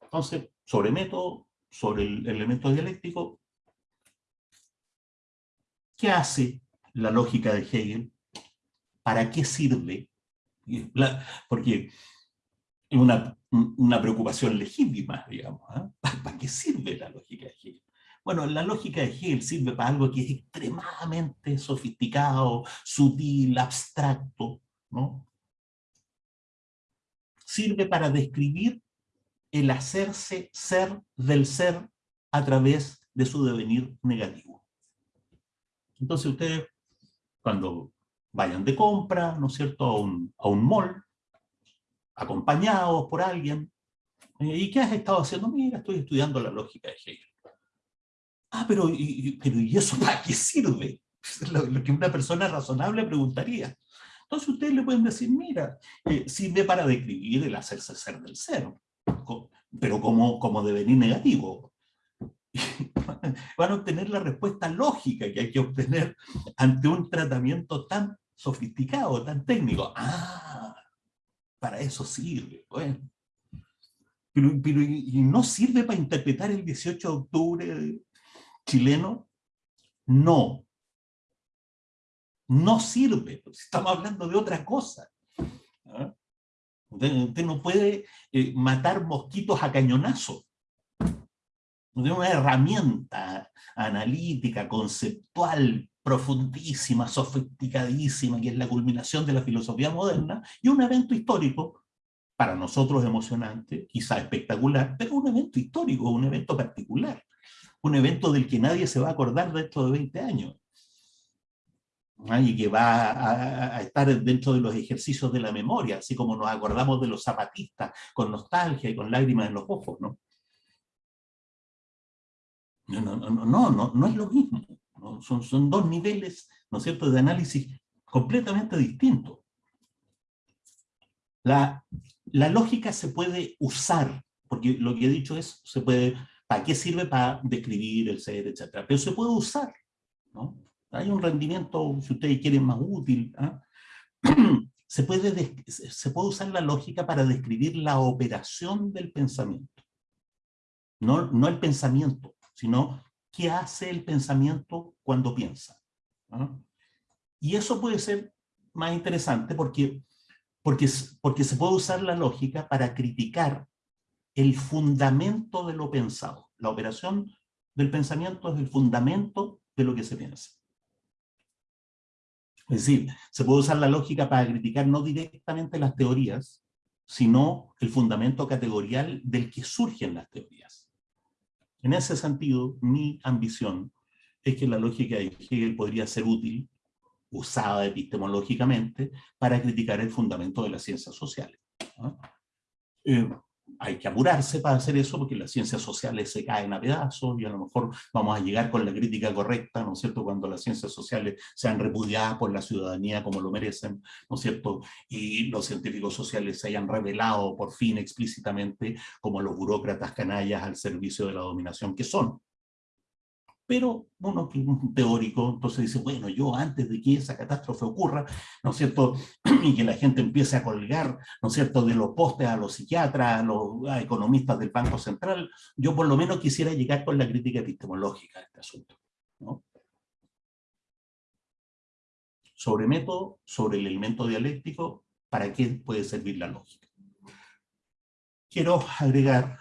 Entonces, sobre método, sobre el elemento dialéctico, ¿qué hace la lógica de Hegel? ¿Para qué sirve? Porque una, una preocupación legítima, digamos. ¿ah? ¿Para qué sirve la lógica de Hegel? Bueno, la lógica de Hegel sirve para algo que es extremadamente sofisticado, sutil, abstracto, ¿no? Sirve para describir el hacerse ser del ser a través de su devenir negativo. Entonces ustedes, cuando vayan de compra, ¿no es cierto?, a un, a un mall, acompañados por alguien, eh, ¿y qué has estado haciendo? Mira, estoy estudiando la lógica de Hegel. Ah, pero ¿y, pero, ¿y eso para qué sirve? Lo, lo, que una persona razonable preguntaría. Entonces ustedes le pueden decir, mira, eh, sirve para describir el hacerse ser del cero, pero como, como devenir negativo. Van a obtener la respuesta lógica que hay que obtener ante un tratamiento tan sofisticado, tan técnico. Ah, para eso sirve. Bueno. Pero, pero ¿y no sirve para interpretar el 18 de octubre chileno, no. No sirve, estamos hablando de otra cosa. ¿ah? Usted, no puede eh, matar mosquitos a cañonazo. De una herramienta analítica, conceptual, profundísima, sofisticadísima, que es la culminación de la filosofía moderna, y un evento histórico, para nosotros emocionante, quizá espectacular, pero un evento histórico, un evento particular un evento del que nadie se va a acordar dentro de 20 años. Y que va a, estar dentro de los ejercicios de la memoria, así como nos acordamos de los zapatistas, con nostalgia y con lágrimas en los ojos, ¿no? No, no, no, no, no, no es lo mismo. Son, son dos niveles, ¿no es cierto?, de análisis completamente distintos. La, la lógica se puede usar, porque lo que he dicho es, se puede ¿Para qué sirve? Para describir el ser, etcétera. Pero se puede usar, ¿no? Hay un rendimiento, si ustedes quieren, más útil. ¿ah? Se, puede se puede usar la lógica para describir la operación del pensamiento. No, no el pensamiento, sino qué hace el pensamiento cuando piensa. ¿ah? Y eso puede ser más interesante porque, porque, porque se puede usar la lógica para criticar el fundamento de lo pensado. La operación del pensamiento es el fundamento de lo que se piensa. Es decir, se puede usar la lógica para criticar no directamente las teorías, sino el fundamento categorial del que surgen las teorías. En ese sentido, mi ambición es que la lógica de Hegel podría ser útil, usada epistemológicamente, para criticar el fundamento de las ciencias sociales. Eh, hay que apurarse para hacer eso porque las ciencias sociales se caen a pedazos y a lo mejor vamos a llegar con la crítica correcta, ¿no es cierto?, cuando las ciencias sociales sean repudiadas por la ciudadanía como lo merecen, ¿no es cierto?, y los científicos sociales se hayan revelado por fin explícitamente como los burócratas canallas al servicio de la dominación que son pero uno que un teórico, entonces dice, bueno, yo antes de que esa catástrofe ocurra, ¿no es cierto?, y que la gente empiece a colgar, ¿no es cierto?, de los postes a los psiquiatras, a los economistas del Banco Central, yo por lo menos quisiera llegar con la crítica epistemológica a este asunto. Sobre método, sobre el elemento dialéctico, ¿para qué puede servir la lógica? Quiero agregar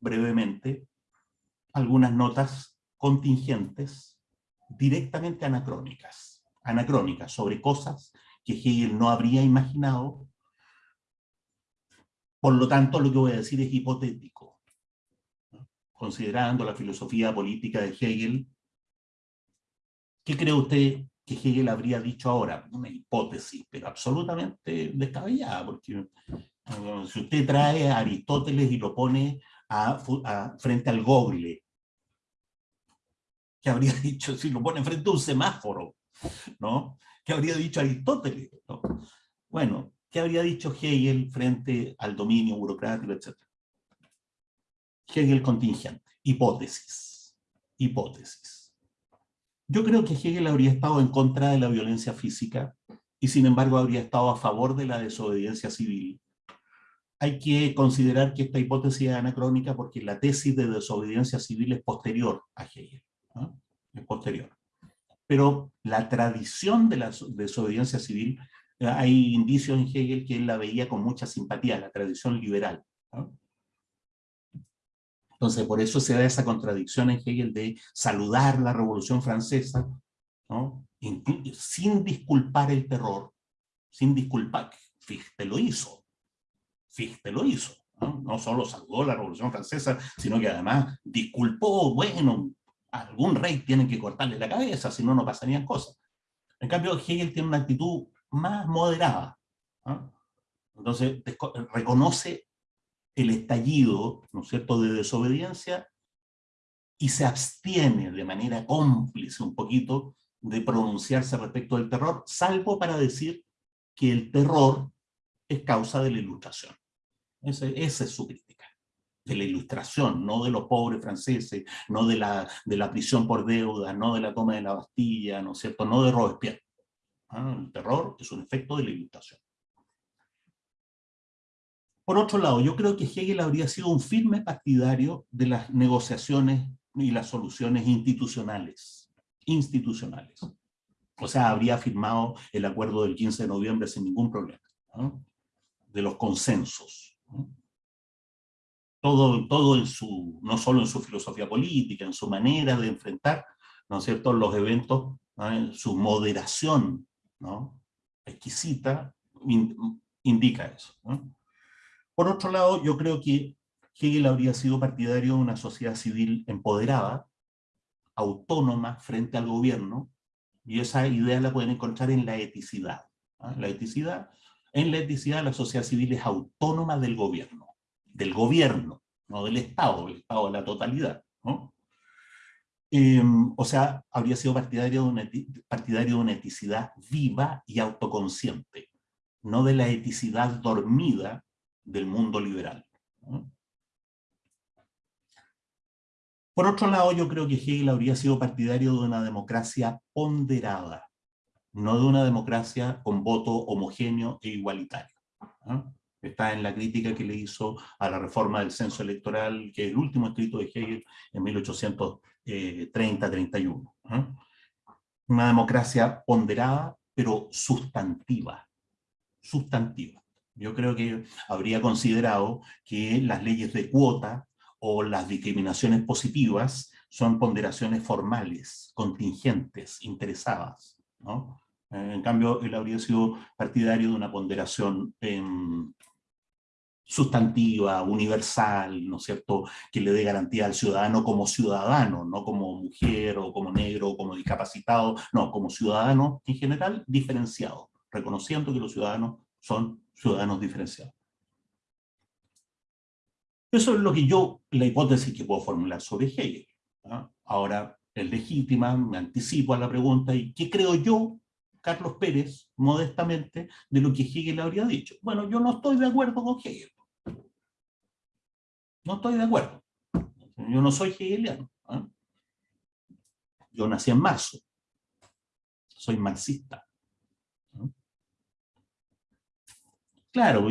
brevemente algunas notas contingentes directamente anacrónicas, anacrónicas sobre cosas que Hegel no habría imaginado. Por lo tanto, lo que voy a decir es hipotético. Considerando la filosofía política de Hegel, ¿qué cree usted que Hegel habría dicho ahora? Una hipótesis, pero absolutamente descabellada, porque eh, si usted trae a Aristóteles y lo pone frente al Google, ¿Qué habría dicho si lo pone frente a un semáforo? ¿no? ¿Qué habría dicho Aristóteles? Bueno, ¿qué habría dicho Hegel frente al dominio burocrático, etcétera? Hegel contingente, hipótesis, hipótesis. Yo creo que Hegel habría estado en contra de la violencia física y sin embargo habría estado a favor de la desobediencia civil. Hay que considerar que esta hipótesis es anacrónica porque la tesis de desobediencia civil es posterior a Hegel es posterior. Pero la tradición de la desobediencia civil, eh, hay indicios en Hegel que él la veía con mucha simpatía, la tradición liberal. Entonces Entonces, por eso se da esa contradicción en Hegel de saludar la Revolución Francesa, ¿no? sin disculpar el terror, sin disculpar, Fichte lo hizo, Fichte lo hizo, ¿no? no solo saludó la Revolución Francesa, sino que además disculpó, bueno, algún rey tiene que cortarle la cabeza, si no, no pasarían cosas. En cambio, Hegel tiene una actitud más moderada. Entonces, reconoce el estallido, ¿no es cierto?, de desobediencia y se abstiene de manera cómplice un poquito de pronunciarse respecto del terror, salvo para decir que el terror es causa de la ilustración. Esa es su crítica, de la ilustración, no de los pobres franceses, no de la, de la prisión por deuda, no de la toma de la Bastilla, ¿no es cierto?, no de Robespierre. Ah, el terror es un efecto de la ilustración. Por otro lado, yo creo que Hegel habría sido un firme partidario de las negociaciones y las soluciones institucionales. Institucionales. O sea, habría firmado el acuerdo del 15 de noviembre sin ningún problema. De los consensos. Todo, todo en su, no solo en su filosofía política, en su manera de enfrentar, ¿no es cierto?, los eventos, en su moderación ¿no? exquisita, indica eso. Por otro lado, yo creo que Hegel habría sido partidario de una sociedad civil empoderada, autónoma frente al gobierno, y esa idea la pueden encontrar en la eticidad. La eticidad, en la eticidad la sociedad civil es autónoma del gobierno, del gobierno, no del Estado, el Estado de la totalidad. Em, o sea, habría sido partidario de, una, partidario de una eticidad viva y autoconsciente, no de la eticidad dormida del mundo liberal. Por otro lado, yo creo que Hegel habría sido partidario de una democracia ponderada, no de una democracia con voto homogéneo e igualitario. Está en la crítica que le hizo a la reforma del censo electoral, que es el último escrito de Hegel en 1830-31. Una democracia ponderada, pero sustantiva. Sustantiva. Yo creo que habría considerado que las leyes de cuota o las discriminaciones positivas son ponderaciones formales, contingentes, interesadas. ¿no? En cambio, él habría sido partidario de una ponderación em, sustantiva, universal, ¿no es cierto?, que le dé garantía al ciudadano como ciudadano, no como mujer o como negro o como discapacitado, no, como ciudadano en general diferenciado, reconociendo que los ciudadanos son ciudadanos diferenciados. Eso es lo que yo, la hipótesis que puedo formular sobre Hegel. Ahora es legítima, me anticipo a la pregunta, ¿y qué creo yo, Carlos Pérez, modestamente, de lo que Hegel habría dicho? Bueno, yo no estoy de acuerdo con Hegel. No estoy de acuerdo. Yo no soy hegeliano. Yo nací en marzo. Soy marxista. Claro,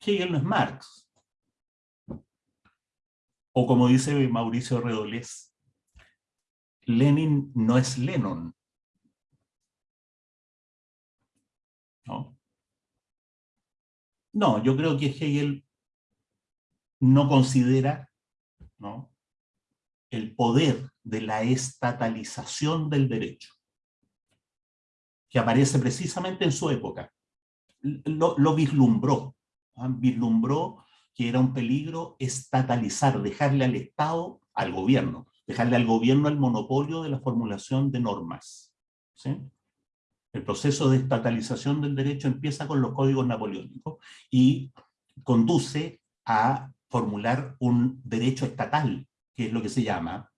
Hegel no es Marx. O como dice Mauricio Redolés, Lenin no es Lennon. ¿No? No, yo creo que Hegel no considera ¿no? el poder de la estatalización del derecho, que aparece precisamente en su época lo, vislumbró, ¿ah? vislumbró que era un peligro estatalizar, dejarle al Estado, al gobierno, dejarle al gobierno el monopolio de la formulación de normas. El proceso de estatalización del derecho empieza con los códigos napoleónicos y conduce a formular un derecho estatal, que es lo que se llama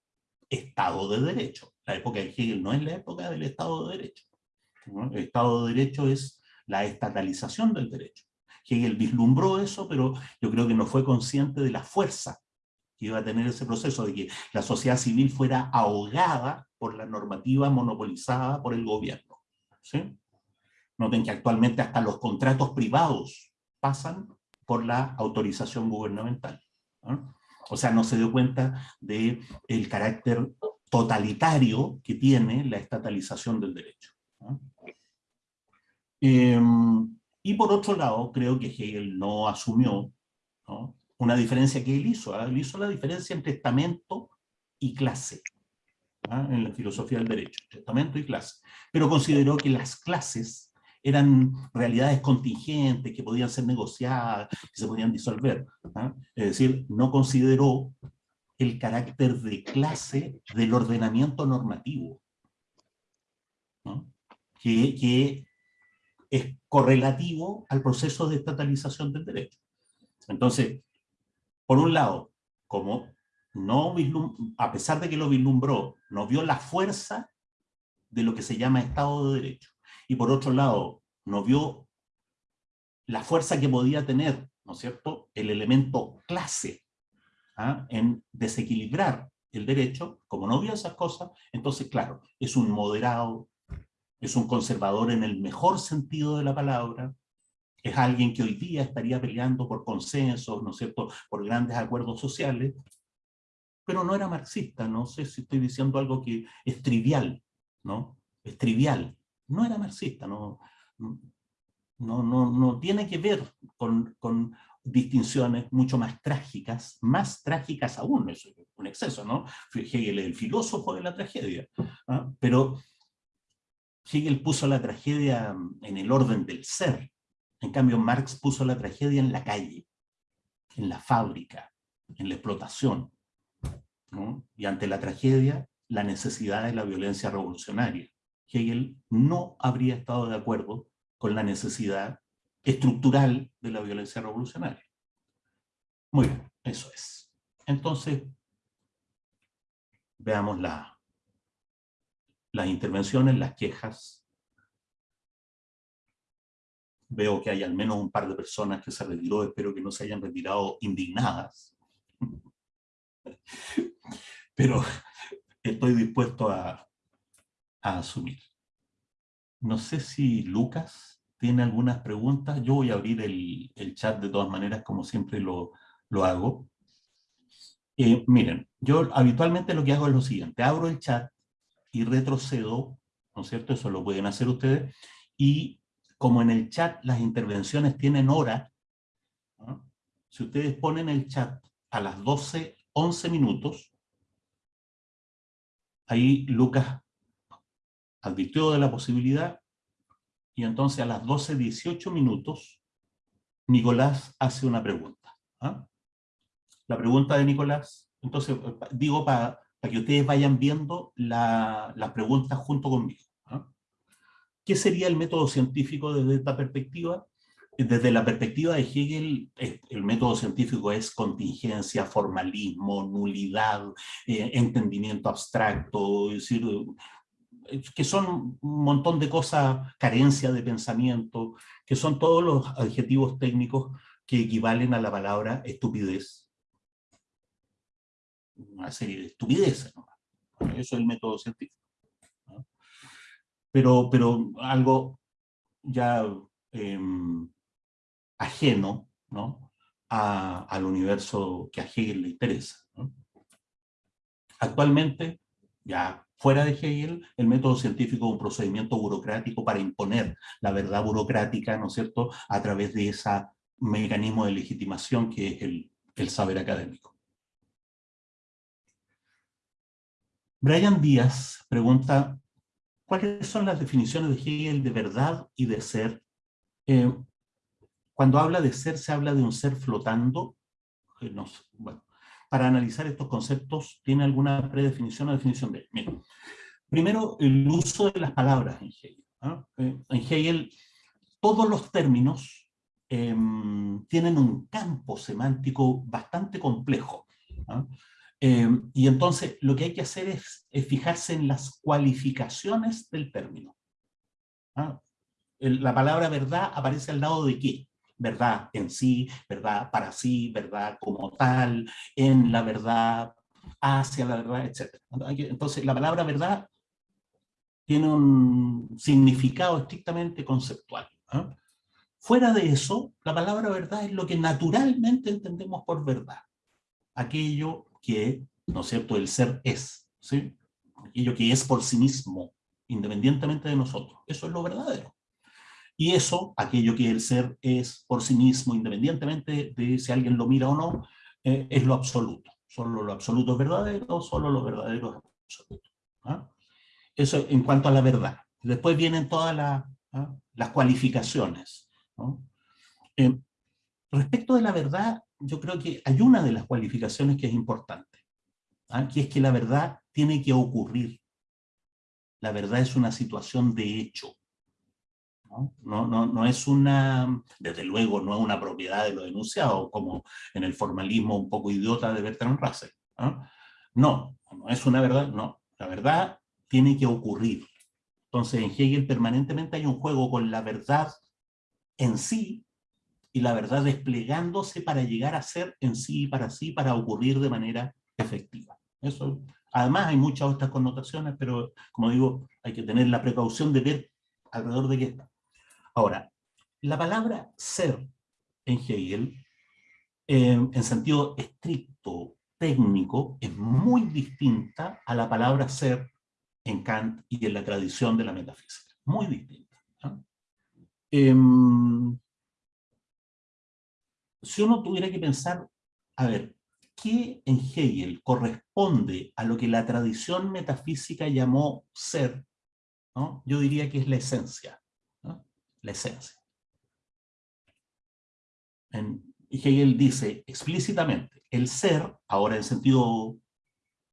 Estado de Derecho. La época de Hegel no es la época del Estado de Derecho. El Estado de Derecho es la estatalización del derecho. Hegel vislumbró eso, pero yo creo que no fue consciente de la fuerza que iba a tener ese proceso, de que la sociedad civil fuera ahogada por la normativa monopolizada por el gobierno. Noten que actualmente hasta los contratos privados pasan por la autorización gubernamental. O sea, no se dio cuenta del el carácter totalitario que tiene la estatalización del derecho. Em, y por otro lado, creo que Hegel no asumió una diferencia que él hizo. ¿ah? Él hizo la diferencia entre estamento y clase ¿ah? en la filosofía del derecho, estamento y clase. Pero consideró que las clases eran realidades contingentes que podían ser negociadas, que se podían disolver. ¿ah? Es decir, no consideró el carácter de clase del ordenamiento normativo, que, es correlativo al proceso de estatalización del derecho. Entonces, por un lado, como no a pesar de que lo vislumbró, no vio la fuerza de lo que se llama Estado de Derecho. Y por otro lado, no vio la fuerza que podía tener, ¿no es cierto?, el elemento clase ¿ah? en desequilibrar el derecho, como no vio esas cosas, entonces, claro, es un moderado, es un conservador en el mejor sentido de la palabra, es alguien que hoy día estaría peleando por consensos, ¿no es cierto?, por grandes acuerdos sociales, pero no era marxista, no sé si estoy diciendo algo que es trivial, ¿no? Es trivial. No era marxista, no, no, no, no tiene que ver con, distinciones mucho más trágicas, más trágicas aún, es un exceso, ¿no? Hegel es el filósofo de la tragedia, ¿ah? pero Hegel puso la tragedia en el orden del ser, en cambio Marx puso la tragedia en la calle, en la fábrica, en la explotación, y ante la tragedia, la necesidad de la violencia revolucionaria. Hegel no habría estado de acuerdo con la necesidad estructural de la violencia revolucionaria. Muy bien, eso es. Entonces, veamos la, las intervenciones, las quejas. Veo que hay al menos un par de personas que se retiró, espero que no se hayan retirado indignadas pero estoy dispuesto a, asumir. No sé si Lucas tiene algunas preguntas. Yo voy a abrir el, chat de todas maneras, como siempre lo, hago. Eh, miren, yo habitualmente lo que hago es lo siguiente. Abro el chat y retrocedo, ¿no es cierto? Eso lo pueden hacer ustedes. Y como en el chat las intervenciones tienen hora, si ustedes ponen el chat a las 12, 11 minutos, ahí Lucas advirtió de la posibilidad y entonces a las 12.18 minutos Nicolás hace una pregunta. ¿ah? La pregunta de Nicolás, entonces digo para, que ustedes vayan viendo las preguntas junto conmigo. ¿ah? ¿Qué sería el método científico desde esta perspectiva? Desde la perspectiva de Hegel, el método científico es contingencia, formalismo, nulidad, eh, entendimiento abstracto, es decir, que son un montón de cosas, carencia de pensamiento, que son todos los adjetivos técnicos que equivalen a la palabra estupidez. Una serie de estupideces, Eso es el método científico. Pero, pero algo ya em, ajeno ¿no? al universo que a Hegel le interesa. Actualmente, ya fuera de Hegel, el método científico es un procedimiento burocrático para imponer la verdad burocrática, ¿no es cierto?, a través de ese mecanismo de legitimación que es el, saber académico. Brian Díaz pregunta, ¿cuáles son las definiciones de Hegel de verdad y de ser? Eh, cuando habla de ser, se habla de un ser flotando. Para analizar estos conceptos, ¿tiene alguna predefinición o definición de él? primero, el uso de las palabras en Hegel. Eh, en Hegel, todos los términos em, tienen un campo semántico bastante complejo. Em, y entonces lo que hay que hacer es, fijarse en las cualificaciones del término. la palabra verdad aparece al lado de qué? Verdad en sí, verdad para sí, verdad como tal, en la verdad, hacia la verdad, etc. Entonces, la palabra verdad tiene un significado estrictamente conceptual. ¿ah? Fuera de eso, la palabra verdad es lo que naturalmente entendemos por verdad. Aquello que, ¿no es cierto?, el ser es. ¿sí? Aquello que es por sí mismo, independientemente de nosotros. Eso es lo verdadero. Y eso, aquello que el ser es por sí mismo, independientemente de si alguien lo mira o no, eh, es lo absoluto. Solo lo absoluto es verdadero, solo lo verdadero es absoluto. ¿ah? Eso en cuanto a la verdad. Después vienen todas ¿ah? las cualificaciones. Eh, respecto de la verdad, yo creo que hay una de las cualificaciones que es importante, ¿ah? que es que la verdad tiene que ocurrir. La verdad es una situación de hecho. ¿No? No, no, es una, desde luego, no es una propiedad de lo denunciado, como en el formalismo un poco idiota de Bertrand Russell. No, no es una verdad, no. La verdad tiene que ocurrir. Entonces en Hegel permanentemente hay un juego con la verdad en sí y la verdad desplegándose para llegar a ser en sí y para sí, para ocurrir de manera efectiva. Eso, además hay muchas otras connotaciones, pero como digo, hay que tener la precaución de ver alrededor de qué está. Ahora, la palabra ser en Hegel, eh, en sentido estricto, técnico, es muy distinta a la palabra ser en Kant y en la tradición de la metafísica. Muy distinta. Em, si uno tuviera que pensar, a ver, ¿qué en Hegel corresponde a lo que la tradición metafísica llamó ser? Yo diría que es la esencia la esencia. y Hegel dice explícitamente, el ser, ahora en sentido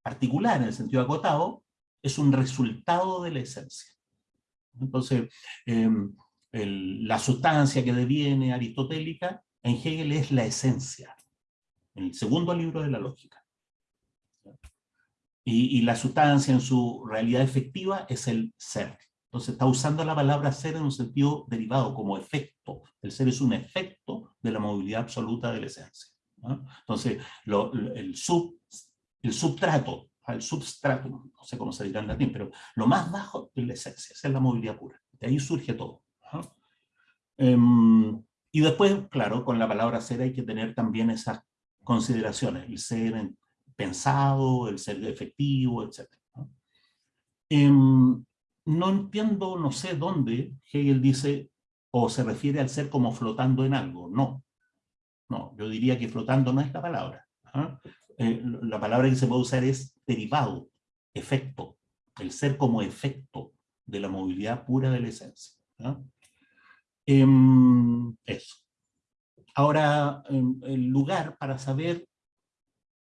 particular, en el sentido acotado, es un resultado de la esencia. Entonces, em, la sustancia que deviene aristotélica, en Hegel es la esencia, en el segundo libro de la lógica. y la sustancia en su realidad efectiva es el ser. Entonces está usando la palabra ser en un sentido derivado, como efecto. El ser es un efecto de la movilidad absoluta de la esencia. Entonces, el, sub, el substrato, el substrato, no sé cómo se dirá en latín, pero lo más bajo es la esencia, es la movilidad pura. De ahí surge todo. Em, y después, claro, con la palabra ser hay que tener también esas consideraciones, el ser pensado, el ser efectivo, etc no entiendo, no sé dónde Hegel dice o se refiere al ser como flotando en algo. No, no, yo diría que flotando no es la palabra. ¿ah? Eh, la palabra que se puede usar es derivado, efecto, el ser como efecto de la movilidad pura de la esencia. ¿ah? Em, eso. Ahora, em, el lugar para saber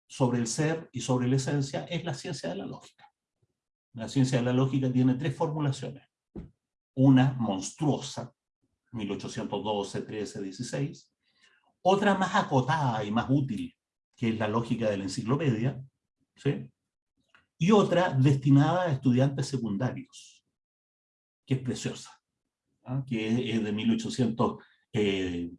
sobre el ser y sobre la esencia es la ciencia de la lógica. La ciencia de la lógica tiene tres formulaciones. Una monstruosa, 1812, 13, 16. Otra más acotada y más útil, que es la lógica de la enciclopedia. ¿sí? Y otra destinada a estudiantes secundarios, que es preciosa, ¿ah? que es de 1800, eh,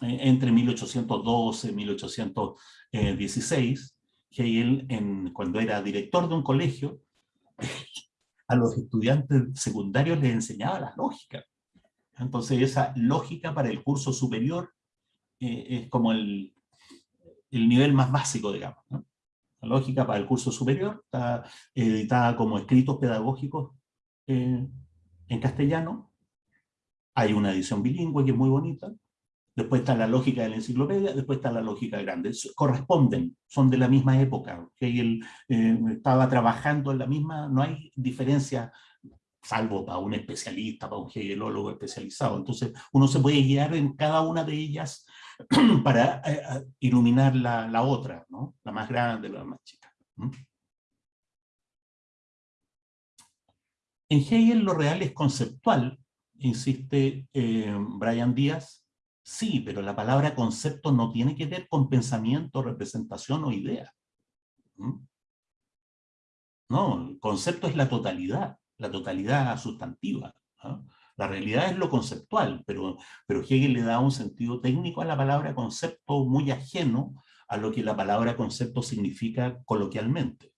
entre 1812 y 1816, que él, en, cuando era director de un colegio, a los estudiantes secundarios les enseñaba la lógica. Entonces esa lógica para el curso superior eh, es como el, el, nivel más básico, digamos. La lógica para el curso superior está editada como escritos pedagógicos en castellano. Hay una edición bilingüe que es muy bonita, después está la lógica de la enciclopedia, después está la lógica grande. Corresponden, son de la misma época. Hegel eh, estaba trabajando en la misma, no hay diferencia, salvo para un especialista, para un hegelólogo especializado. Entonces uno se puede guiar en cada una de ellas para eh, eh, iluminar la, la, otra, ¿no? la más grande, la más chica. En Hegel lo real es conceptual, insiste Brian Díaz, Sí, pero la palabra concepto no tiene que ver con pensamiento, representación o idea. ¿Mm? No, el concepto es la totalidad, la totalidad sustantiva. La realidad es lo conceptual, pero, pero Hegel le da un sentido técnico a la palabra concepto muy ajeno a lo que la palabra concepto significa coloquialmente.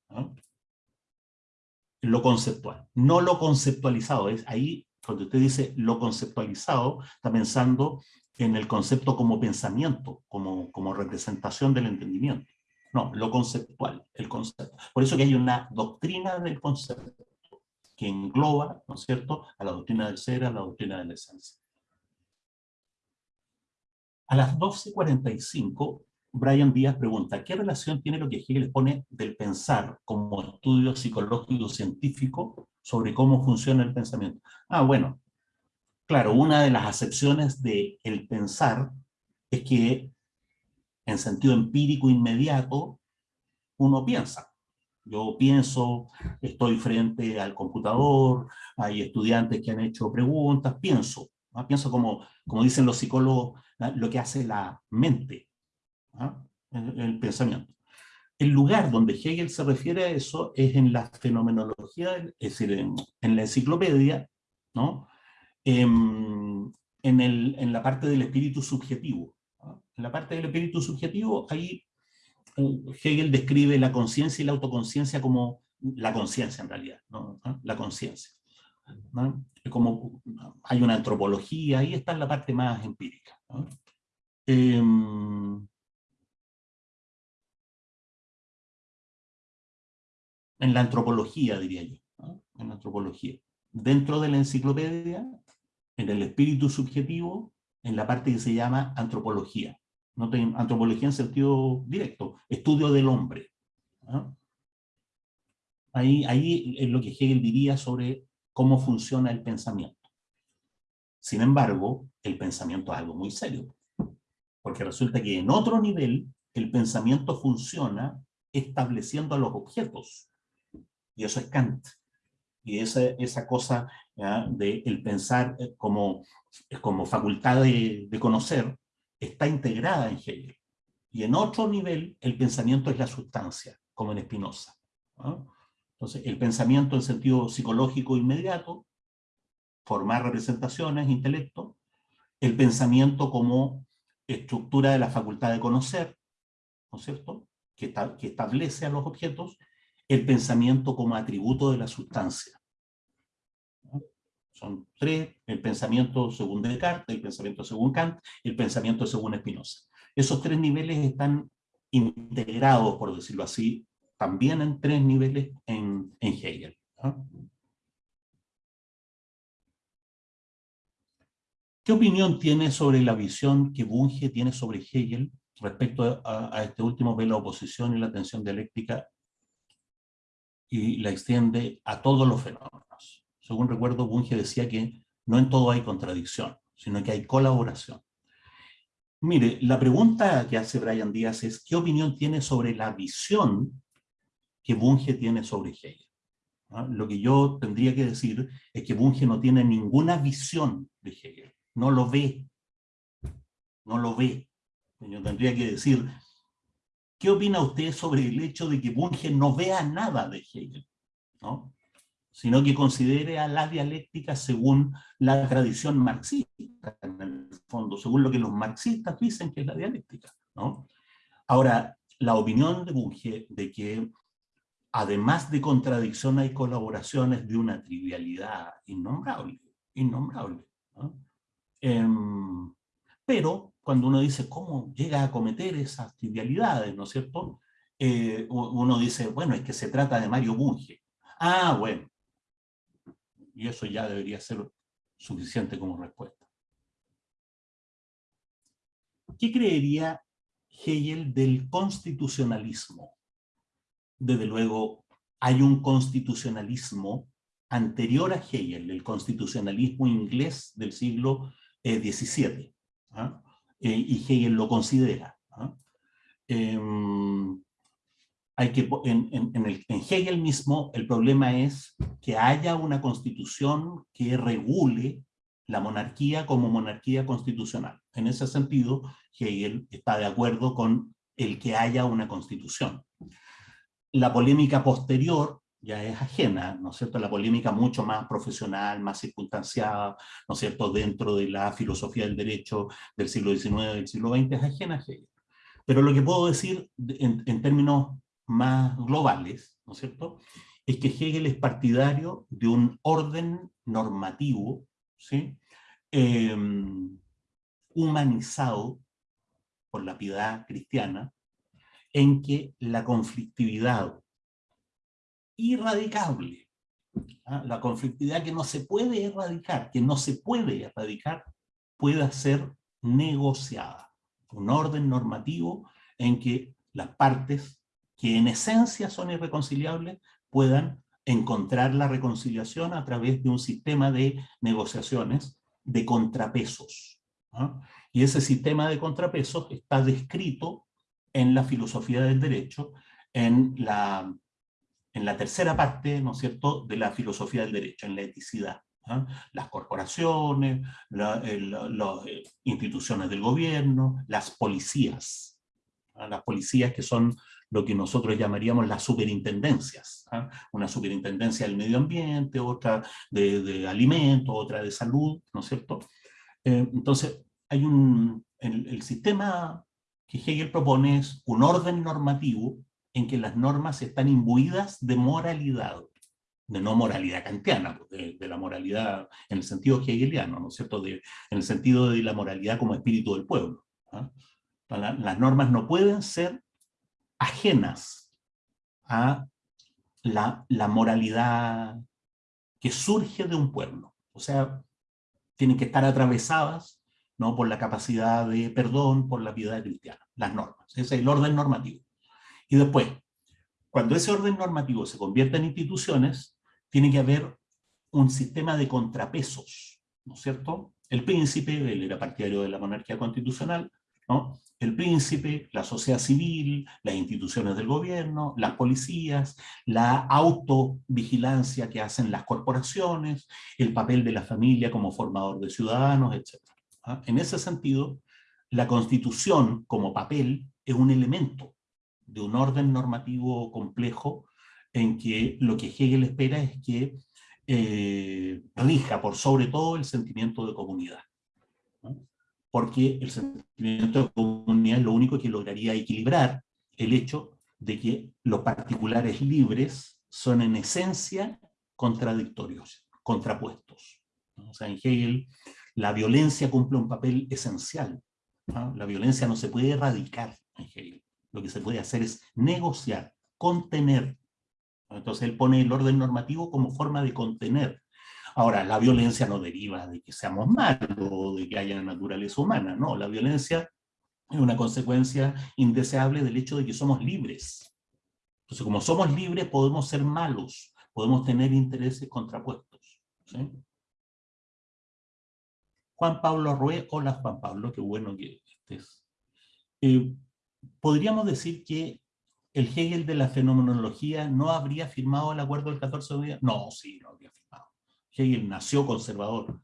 Lo conceptual, no lo conceptualizado. Es ahí cuando usted dice lo conceptualizado, está pensando en el concepto como pensamiento, como, como representación del entendimiento. No, lo conceptual, el concepto. Por eso que hay una doctrina del concepto que engloba, ¿no es cierto?, a la doctrina del ser, a la doctrina de la esencia. A las 12.45, Brian Díaz pregunta, ¿qué relación tiene lo que Hegel pone del pensar como estudio psicológico científico sobre cómo funciona el pensamiento? Ah, bueno, claro, una de las acepciones del el pensar es que en sentido empírico inmediato uno piensa. Yo pienso, estoy frente al computador, hay estudiantes que han hecho preguntas, pienso. Pienso como, como dicen los psicólogos, lo que hace la mente, el, pensamiento. El lugar donde Hegel se refiere a eso es en la fenomenología, es decir, en, la enciclopedia, ¿no? Em, en, la parte del espíritu subjetivo. En la parte del espíritu subjetivo, ahí Hegel describe la conciencia y la autoconciencia como la conciencia en realidad. ¿Ah? la conciencia. Como hay una antropología, ahí está la parte más empírica. Em, en la antropología, diría yo, en la antropología. Dentro de la enciclopedia, en el espíritu subjetivo, en la parte que se llama antropología no antropología en sentido directo, estudio del hombre. ¿ah? Ahí, ahí es lo que Hegel diría sobre cómo funciona el pensamiento. Sin embargo, el pensamiento es algo muy serio, porque resulta que en otro nivel el pensamiento funciona estableciendo a los objetos, y eso es Kant. Y esa, esa cosa de el pensar eh, como, como facultad de, de conocer, está integrada en Hegel. Y en otro nivel, el pensamiento es la sustancia, como en Spinoza. Entonces, el pensamiento en sentido psicológico inmediato, formar representaciones, intelecto, el pensamiento como estructura de la facultad de conocer, ¿no es cierto?, que establece a los objetos, el pensamiento como atributo de la sustancia. Son tres, el pensamiento según Descartes, el pensamiento según Kant el pensamiento según Spinoza. Esos tres niveles están integrados, por decirlo así, también en tres niveles en, Hegel. ¿Qué opinión tiene sobre la visión que Bunge tiene sobre Hegel respecto a, este último ve la oposición y la tensión dialéctica y la extiende a todos los fenómenos? según recuerdo, Bunge decía que no en todo hay contradicción, sino que hay colaboración. Mire, la pregunta que hace Brian Díaz es, ¿qué opinión tiene sobre la visión que Bunge tiene sobre Hegel? Lo que yo tendría que decir es que Bunge no tiene ninguna visión de Hegel, no lo ve, no lo ve. Yo tendría que decir, ¿qué opina usted sobre el hecho de que Bunge no vea nada de Hegel? ¿No? sino que considere a la dialéctica según la tradición marxista, en el fondo, según lo que los marxistas dicen que es la dialéctica. ¿no? Ahora, la opinión de Bunge de que además de contradicción hay colaboraciones de una trivialidad innombrable, innombrable. Em, pero cuando uno dice cómo llega a cometer esas trivialidades, ¿no es cierto? Eh, uno dice, bueno, es que se trata de Mario Bunge. Ah, bueno, y eso ya debería ser suficiente como respuesta. ¿Qué creería Hegel del constitucionalismo? Desde luego, hay un constitucionalismo anterior a Hegel, el constitucionalismo inglés del siglo XVII, eh, ¿ah? Y Hegel lo considera. Em, hay que, en, Hegel mismo el problema es que haya una constitución que regule la monarquía como monarquía constitucional. En ese sentido, Hegel está de acuerdo con el que haya una constitución. La polémica posterior ya es ajena, ¿no es cierto? La polémica mucho más profesional, más circunstanciada, ¿no es cierto? Dentro de la filosofía del derecho del siglo XIX, del siglo XX, es ajena a Hegel. Pero lo que puedo decir en, en términos más globales, ¿no es cierto?, es que Hegel es partidario de un orden normativo, ¿sí? Em, humanizado por la piedad cristiana, en que la conflictividad irradicable, ¿ah? la conflictividad que no se puede erradicar, que no se puede erradicar, pueda ser negociada. un orden normativo en que las partes que en esencia son irreconciliables puedan encontrar la reconciliación a través de un sistema de negociaciones de contrapesos. ¿ah? Y ese sistema de contrapesos está descrito en la filosofía del derecho, en la, en la tercera parte, ¿no es cierto?, de la filosofía del derecho, en la eticidad. ¿ah? Las corporaciones, las eh, instituciones del gobierno, las policías. ¿ah? Las policías que son lo que nosotros llamaríamos las superintendencias. Una superintendencia del medio ambiente, otra de, de alimentos, otra de salud, ¿no es cierto? Eh, entonces, hay un, el, sistema que Hegel propone es un orden normativo en que las normas están imbuidas de moralidad, de no moralidad kantiana, pues, de, la moralidad en el sentido hegeliano, ¿no es cierto? De, en el sentido de la moralidad como espíritu del pueblo. ¿ah? las normas no pueden ser ajenas a la, la, moralidad que surge de un pueblo. O sea, tienen que estar atravesadas ¿no? por la capacidad de perdón, por la piedad cristiana, las normas. Ese es el orden normativo. Y después, cuando ese orden normativo se convierte en instituciones, tiene que haber un sistema de contrapesos, ¿no es cierto? El príncipe, él era partidario de la monarquía constitucional, ¿no? el príncipe, la sociedad civil, las instituciones del gobierno, las policías, la autovigilancia que hacen las corporaciones, el papel de la familia como formador de ciudadanos, etc. ¿Ah? En ese sentido, la Constitución como papel es un elemento de un orden normativo complejo en que lo que Hegel espera es que eh, rija por sobre todo el sentimiento de comunidad porque el sentimiento de comunidad es lo único que lograría equilibrar el hecho de que los particulares libres son en esencia contradictorios, contrapuestos. En Hegel la violencia cumple un papel esencial. La violencia no se puede erradicar en Hegel. Lo que se puede hacer es negociar, contener. Entonces él pone el orden normativo como forma de contener Ahora, la violencia no deriva de que seamos malos o de que haya naturaleza humana, no, la violencia es una consecuencia indeseable del hecho de que somos libres. Entonces, como somos libres, podemos ser malos, podemos tener intereses contrapuestos. Juan Pablo Rué, hola Juan Pablo, qué bueno que estés. Eh, podríamos decir que el Hegel de la fenomenología no habría firmado el acuerdo del 14 de noviembre. No, sí, no habría firmado. Hegel nació conservador.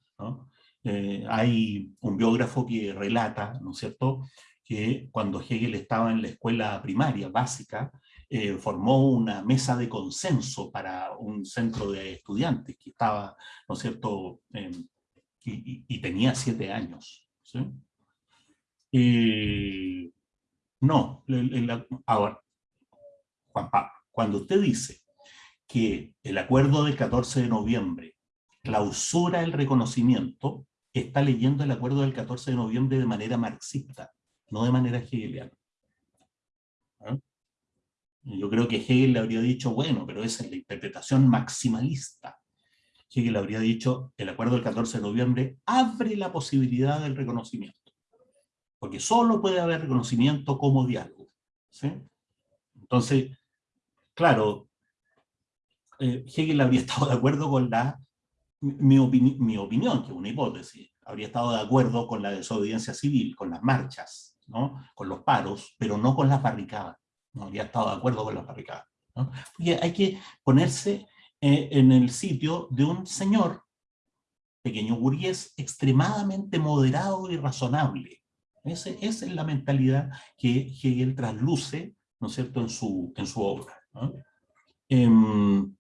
Eh, hay un biógrafo que relata, ¿no es cierto?, que cuando Hegel estaba en la escuela primaria básica, eh, formó una mesa de consenso para un centro de estudiantes que estaba, ¿no es cierto?, y, tenía siete años. Eh, no, ahora, Juan Pablo, cuando usted dice que el acuerdo del 14 de noviembre clausura el reconocimiento, está leyendo el acuerdo del 14 de noviembre de manera marxista, no de manera hegeliana. ¿Ah? Yo creo que Hegel le habría dicho, bueno, pero esa es la interpretación maximalista. Hegel habría dicho, el acuerdo del 14 de noviembre abre la posibilidad del reconocimiento. Porque solo puede haber reconocimiento como diálogo. Entonces, claro, eh, Hegel habría estado de acuerdo con la mi, mi, opinión, que es una hipótesis, habría estado de acuerdo con la desobediencia civil, con las marchas, ¿no? con los paros, pero no con las barricadas. No habría estado de acuerdo con las barricadas. Porque hay que ponerse eh, en el sitio de un señor, pequeño burgués, extremadamente moderado y razonable. Esa es la mentalidad que Hegel trasluce, ¿no es cierto?, en su, en su obra. Em,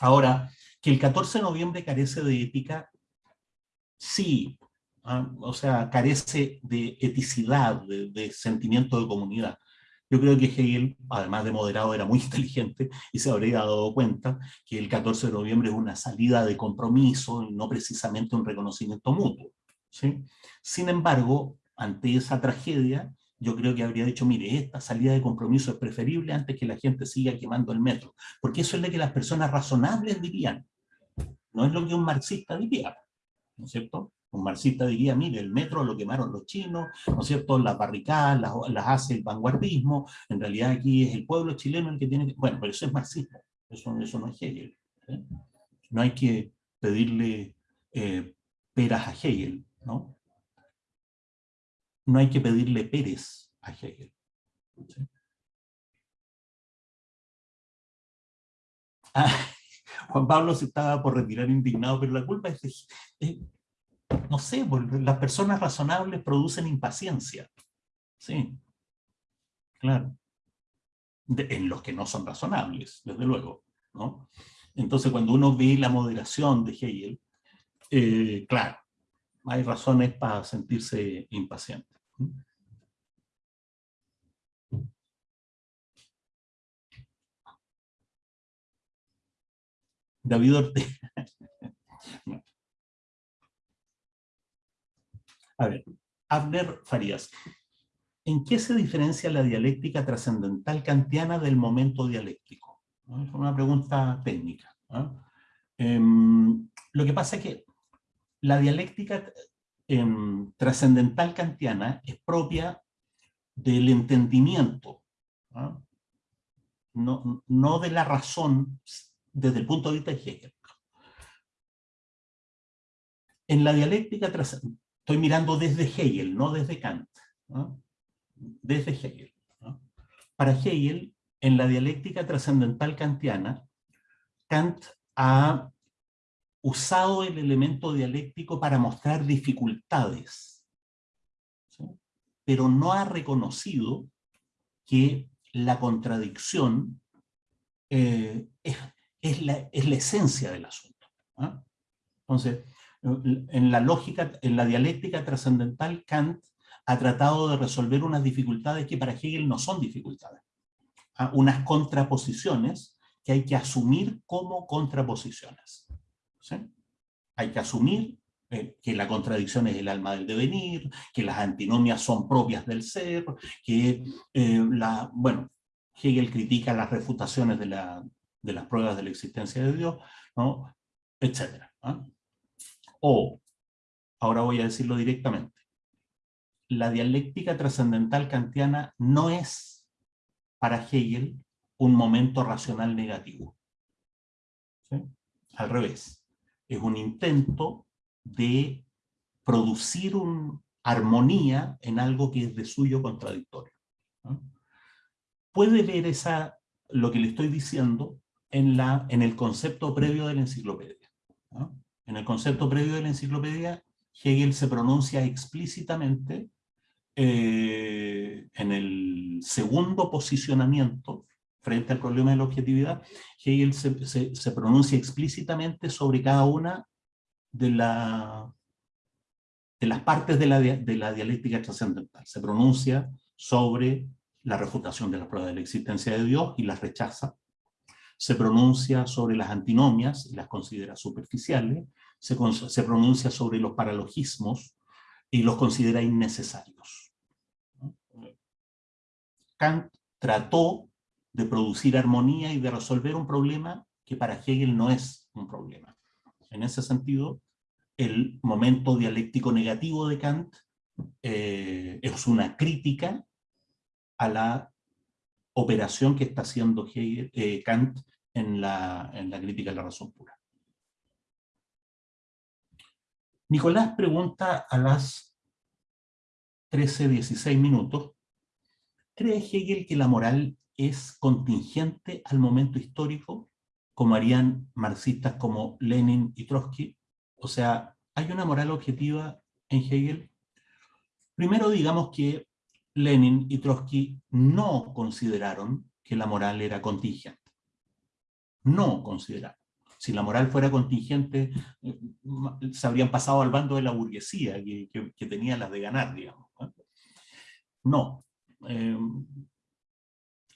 ahora, que el 14 de noviembre carece de ética, sí, ¿ah? o sea, carece de eticidad, de, sentimiento de comunidad. Yo creo que Hegel, además de moderado, era muy inteligente y se habría dado cuenta que el 14 de noviembre es una salida de compromiso y no precisamente un reconocimiento mutuo. Sin embargo, ante esa tragedia, yo creo que habría dicho, mire, esta salida de compromiso es preferible antes que la gente siga quemando el metro, porque eso es lo que las personas razonables dirían. No es lo que un marxista diría, ¿no es cierto? Un marxista diría, mire, el metro lo quemaron los chinos, ¿no es cierto? Las barricadas las, hace el vanguardismo, en realidad aquí es el pueblo chileno el que tiene que... Bueno, pero eso es marxismo, eso, eso no es Hegel. ¿eh? No hay que pedirle eh, peras a Hegel, ¿no? No hay que pedirle peres a Hegel. Ah, Juan Pablo se estaba por retirar indignado, pero la culpa es, no sé, las personas razonables producen impaciencia. Sí, claro. en los que no son razonables, desde luego. ¿no? Entonces, cuando uno ve la moderación de Hegel, eh, claro, hay razones para sentirse impaciente. David Ortega. A ver, Abner Farías. ¿En qué se diferencia la dialéctica trascendental kantiana del momento dialéctico? Es una pregunta técnica. Em, lo que pasa es que la dialéctica em, trascendental kantiana es propia del entendimiento, no, no de la razón desde el punto de vista de Hegel. En la dialéctica, estoy mirando desde Hegel, no desde Kant, desde Hegel. Para Hegel, en la dialéctica trascendental kantiana, Kant ha usado el elemento dialéctico para mostrar dificultades, pero no ha reconocido que la contradicción eh, es, la, es la esencia del asunto. ¿ah? Entonces, en la lógica, en la dialéctica trascendental, Kant ha tratado de resolver unas dificultades que para Hegel no son dificultades. ¿ah? Unas contraposiciones que hay que asumir como contraposiciones. Hay que asumir eh, que la contradicción es el alma del devenir, que las antinomias son propias del ser, que eh, la, bueno, Hegel critica las refutaciones de la, de las pruebas de la existencia de Dios, ¿no? etc. O, ahora voy a decirlo directamente, la dialéctica trascendental kantiana no es para Hegel un momento racional negativo. Al revés, es un intento de producir una armonía en algo que es de suyo contradictorio. Puede ver esa, lo que le estoy diciendo en, la, en el concepto previo de la enciclopedia. En el concepto previo de la enciclopedia, Hegel se pronuncia explícitamente eh, en el segundo posicionamiento frente al problema de la objetividad, Hegel se, pronuncia explícitamente sobre cada una de, la, de las partes de la, dialéctica trascendental. Se pronuncia sobre la refutación de la prueba de la existencia de Dios y las rechaza se pronuncia sobre las antinomias y las considera superficiales, se, se pronuncia sobre los paralogismos y los considera innecesarios. Kant trató de producir armonía y de resolver un problema que para Hegel no es un problema. En ese sentido, el momento dialéctico negativo de Kant eh, es una crítica a la operación que está haciendo eh, Kant en la, en la crítica de la razón pura. Nicolás pregunta a las 13-16 minutos, ¿cree Hegel que la moral es contingente al momento histórico, como harían marxistas como Lenin y Trotsky? O sea, ¿hay una moral objetiva en Hegel? Primero digamos que Lenin y Trotsky no consideraron que la moral era contingente. No consideraron. Si la moral fuera contingente, eh, se habrían pasado al bando de la burguesía, que, tenía las de ganar, digamos. No. Em,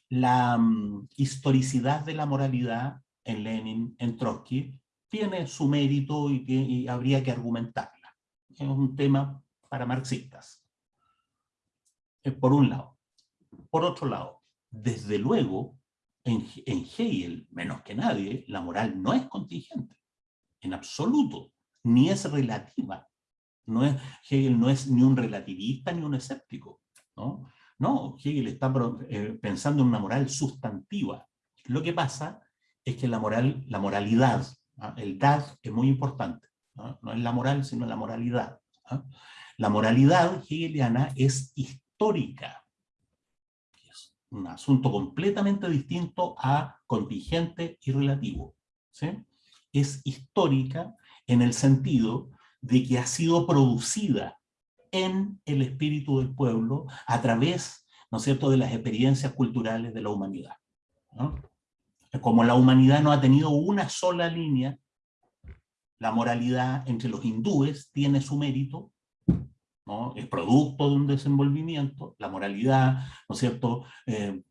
la mm, historicidad de la moralidad en Lenin, en Trotsky, tiene su mérito y, habría que argumentarla. Es un tema para marxistas por un lado. Por otro lado, desde luego, en, en Hegel, menos que nadie, la moral no es contingente, en absoluto, ni es relativa. No es, Hegel no es ni un relativista ni un escéptico. ¿no? No, Hegel está eh, pensando en una moral sustantiva. Lo que pasa es que la, moral, la moralidad, ¿ah? el dad es muy importante. ¿no? es la moral, sino la moralidad. ¿ah? La moralidad hegeliana es histórica. Es un asunto completamente distinto a contingente y relativo. Es histórica en el sentido de que ha sido producida en el espíritu del pueblo a través, ¿no es cierto?, de las experiencias culturales de la humanidad. Como la humanidad no ha tenido una sola línea, la moralidad entre los hindúes tiene su mérito, ¿no? es producto de un desenvolvimiento, la moralidad, ¿no es cierto?, eh,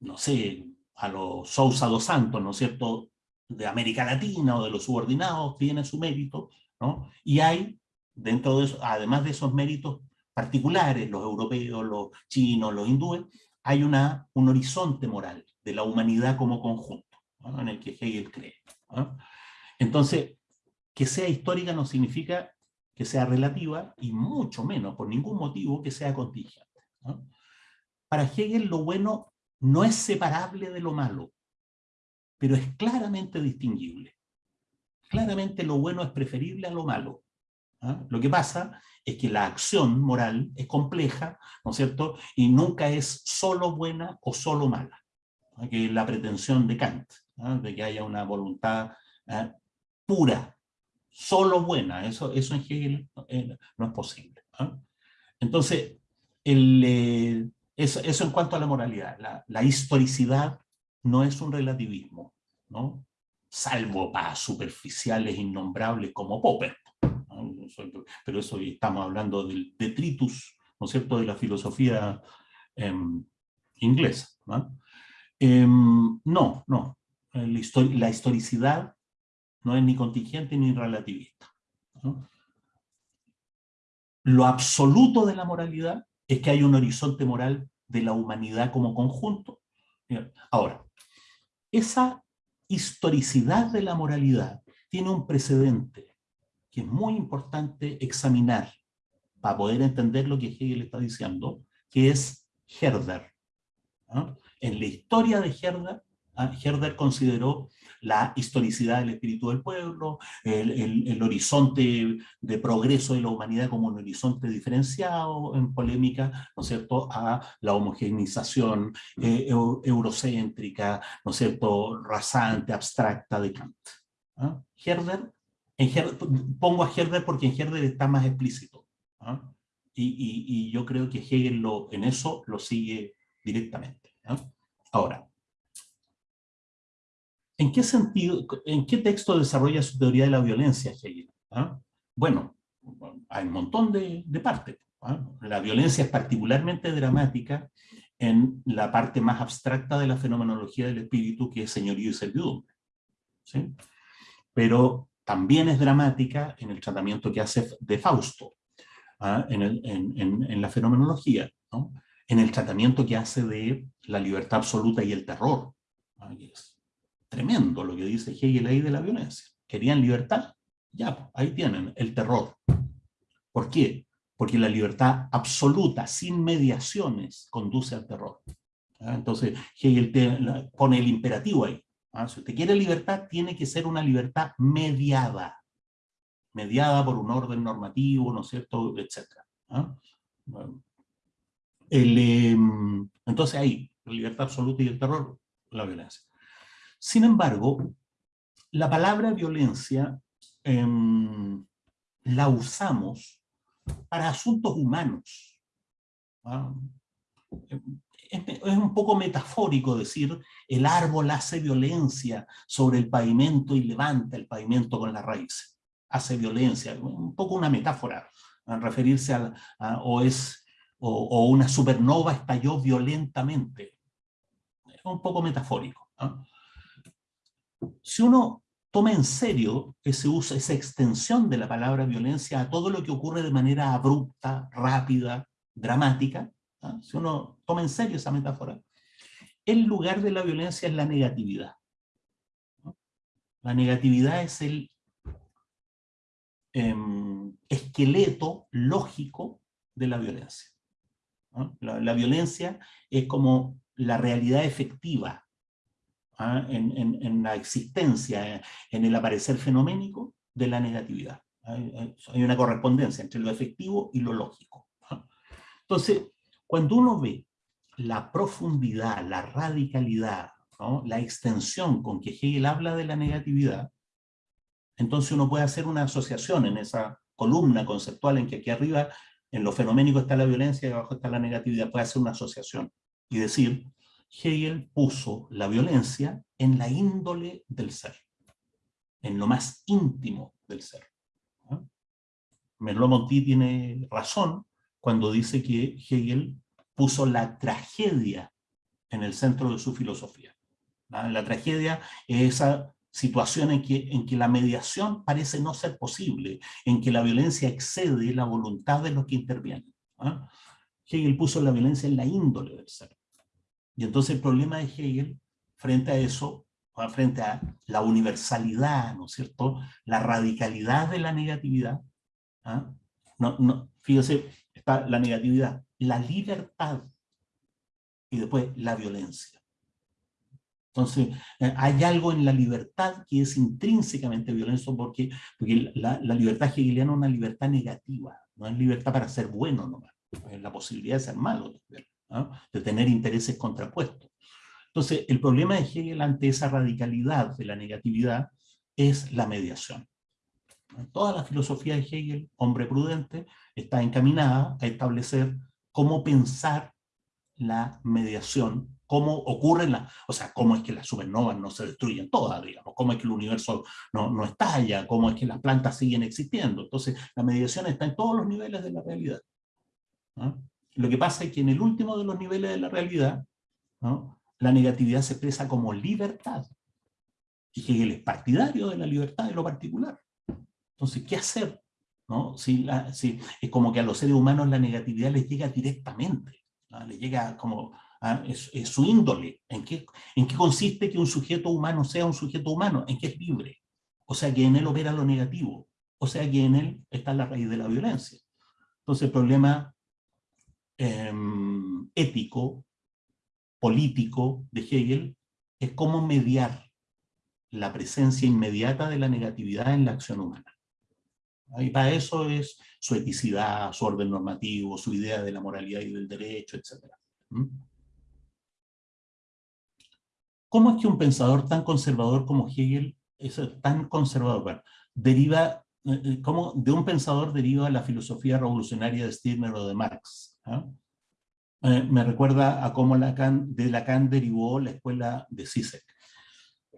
no sé, a los Sousa dos Santos, ¿no es cierto?, de América Latina o de los subordinados tiene su mérito, ¿no? Y hay dentro de eso, además de esos méritos particulares, los europeos, los chinos, los hindúes, hay una, un horizonte moral de la humanidad como conjunto, en el que Hegel cree. Entonces, que sea histórica no significa que sea relativa, y mucho menos, por ningún motivo, que sea contingente. Para Hegel lo bueno no es separable de lo malo, pero es claramente distinguible. Claramente lo bueno es preferible a lo malo. ¿Ah? Lo que pasa es que la acción moral es compleja, ¿no es cierto? Y nunca es solo buena o solo mala. Que es la pretensión de Kant, ¿ah? de que haya una voluntad ¿ah? pura, solo buena. Eso, eso en Hegel eh, no es posible. Entonces, eh, eso, eso, en cuanto a la moralidad. La, la historicidad no es un relativismo, ¿no? salvo para superficiales innombrables como Popper pero eso estamos hablando del detritus, ¿no es cierto?, de la filosofía em, inglesa. Em, ¿no? no, La, historicidad no es ni contingente ni relativista. Lo absoluto de la moralidad es que hay un horizonte moral de la humanidad como conjunto. Ahora, esa historicidad de la moralidad tiene un precedente que es muy importante examinar para poder entender lo que Hegel está diciendo, que es Herder. En la historia de Herder, ¿ah? Herder consideró la historicidad del espíritu del pueblo, el, horizonte de progreso de la humanidad como un horizonte diferenciado en polémica, ¿no es cierto?, a la homogeneización eh, eurocéntrica, ¿no es cierto?, rasante, abstracta de Kant. Herder pongo a Herder porque en Herder está más explícito. ¿ah? Y, yo creo que Hegel lo, en eso lo sigue directamente. ¿ah? Ahora, ¿en qué sentido, en qué texto desarrolla su teoría de la violencia Hegel? ¿Ah? Bueno, hay un montón de, partes. La violencia es particularmente dramática en la parte más abstracta de la fenomenología del espíritu, que es señorío y servidumbre. ¿sí? Pero también es dramática en el tratamiento que hace de Fausto, ¿ah? en, la fenomenología, en el tratamiento que hace de la libertad absoluta y el terror. ¿ah? Es tremendo lo que dice Hegel ahí de la violencia. ¿Querían libertad? Ya, ahí tienen, el terror. ¿Por qué? Porque la libertad absoluta, sin mediaciones, conduce al terror. ¿ah? Entonces Hegel pone el imperativo ahí. ¿Ah? Si usted quiere libertad, tiene que ser una libertad mediada, mediada por un orden normativo, ¿no es cierto?, etcétera. ¿ah? Em, entonces ahí, la libertad absoluta y el terror, la violencia. Sin embargo, la palabra violencia em, la usamos para asuntos humanos. ¿ah? Es, un poco metafórico decir el árbol hace violencia sobre el pavimento y levanta el pavimento con las raíces. Hace violencia, un poco una metáfora, a referirse a, o, es, o, una supernova estalló violentamente. Es un poco metafórico. Si uno toma en serio ese uso, esa extensión de la palabra violencia a todo lo que ocurre de manera abrupta, rápida, dramática, ¿ah? si uno toma en serio esa metáfora, el lugar de la violencia es la negatividad. La negatividad es el, em, esqueleto lógico de la violencia. La, violencia es como la realidad efectiva ¿ah? en, la existencia, en el aparecer fenoménico de la negatividad. Hay, una correspondencia entre lo efectivo y lo lógico. Entonces, cuando uno ve la profundidad, la radicalidad, la extensión con que Hegel habla de la negatividad, entonces uno puede hacer una asociación en esa columna conceptual en que aquí arriba en lo fenoménico está la violencia y abajo está la negatividad, puede hacer una asociación y decir, Hegel puso la violencia en la índole del ser, en lo más íntimo del ser. Merleau-Ponty tiene razón cuando dice que Hegel puso la tragedia en el centro de su filosofía. La tragedia es esa situación en que, en que la mediación parece no ser posible, en que la violencia excede la voluntad de los que intervienen. Hegel puso la violencia en la índole del ser. Y entonces el problema de Hegel, frente a eso, frente a la universalidad, ¿no es cierto?, la radicalidad de la negatividad, ¿ah? no, no, fíjese, está la negatividad, la libertad y después la violencia. Entonces, eh, hay algo en la libertad que es intrínsecamente violento porque, porque la, libertad hegeliana es una libertad negativa, no es libertad para ser bueno nomás, es la posibilidad de ser malo, de tener intereses contrapuestos. Entonces, el problema de Hegel ante esa radicalidad de la negatividad es la mediación. Toda la filosofía de Hegel, hombre prudente, está encaminada a establecer cómo pensar la mediación cómo ocurren las, o sea, cómo es que las supernovas no se destruyen todas, digamos, cómo es que el universo no, no estalla, cómo es que las plantas siguen existiendo. Entonces, la mediación está en todos los niveles de la realidad. Lo que pasa es que en el último de los niveles de la realidad, la negatividad se expresa como libertad. Y Hegel es partidario de la libertad de lo particular. Entonces, ¿qué hacer? ¿No? Si, es como que a los seres humanos la negatividad les llega directamente, ¿no? les llega como ¿ah? es, su índole. ¿En qué, ¿En qué consiste que un sujeto humano sea un sujeto humano? En que es libre. O sea, que en él opera lo negativo. O sea, que en él está la raíz de la violencia. Entonces, el problema em, ético, político de Hegel es cómo mediar la presencia inmediata de la negatividad en la acción humana. Y para eso es su eticidad, su orden normativo, su idea de la moralidad y del derecho, etc. ¿Cómo es que un pensador tan conservador como Hegel, es tan conservador, deriva, eh, eh, cómo de un pensador deriva la filosofía revolucionaria de Stirner o de Marx? ¿ah? Eh, me recuerda a cómo Lacan, de Lacan derivó la escuela de Zizek.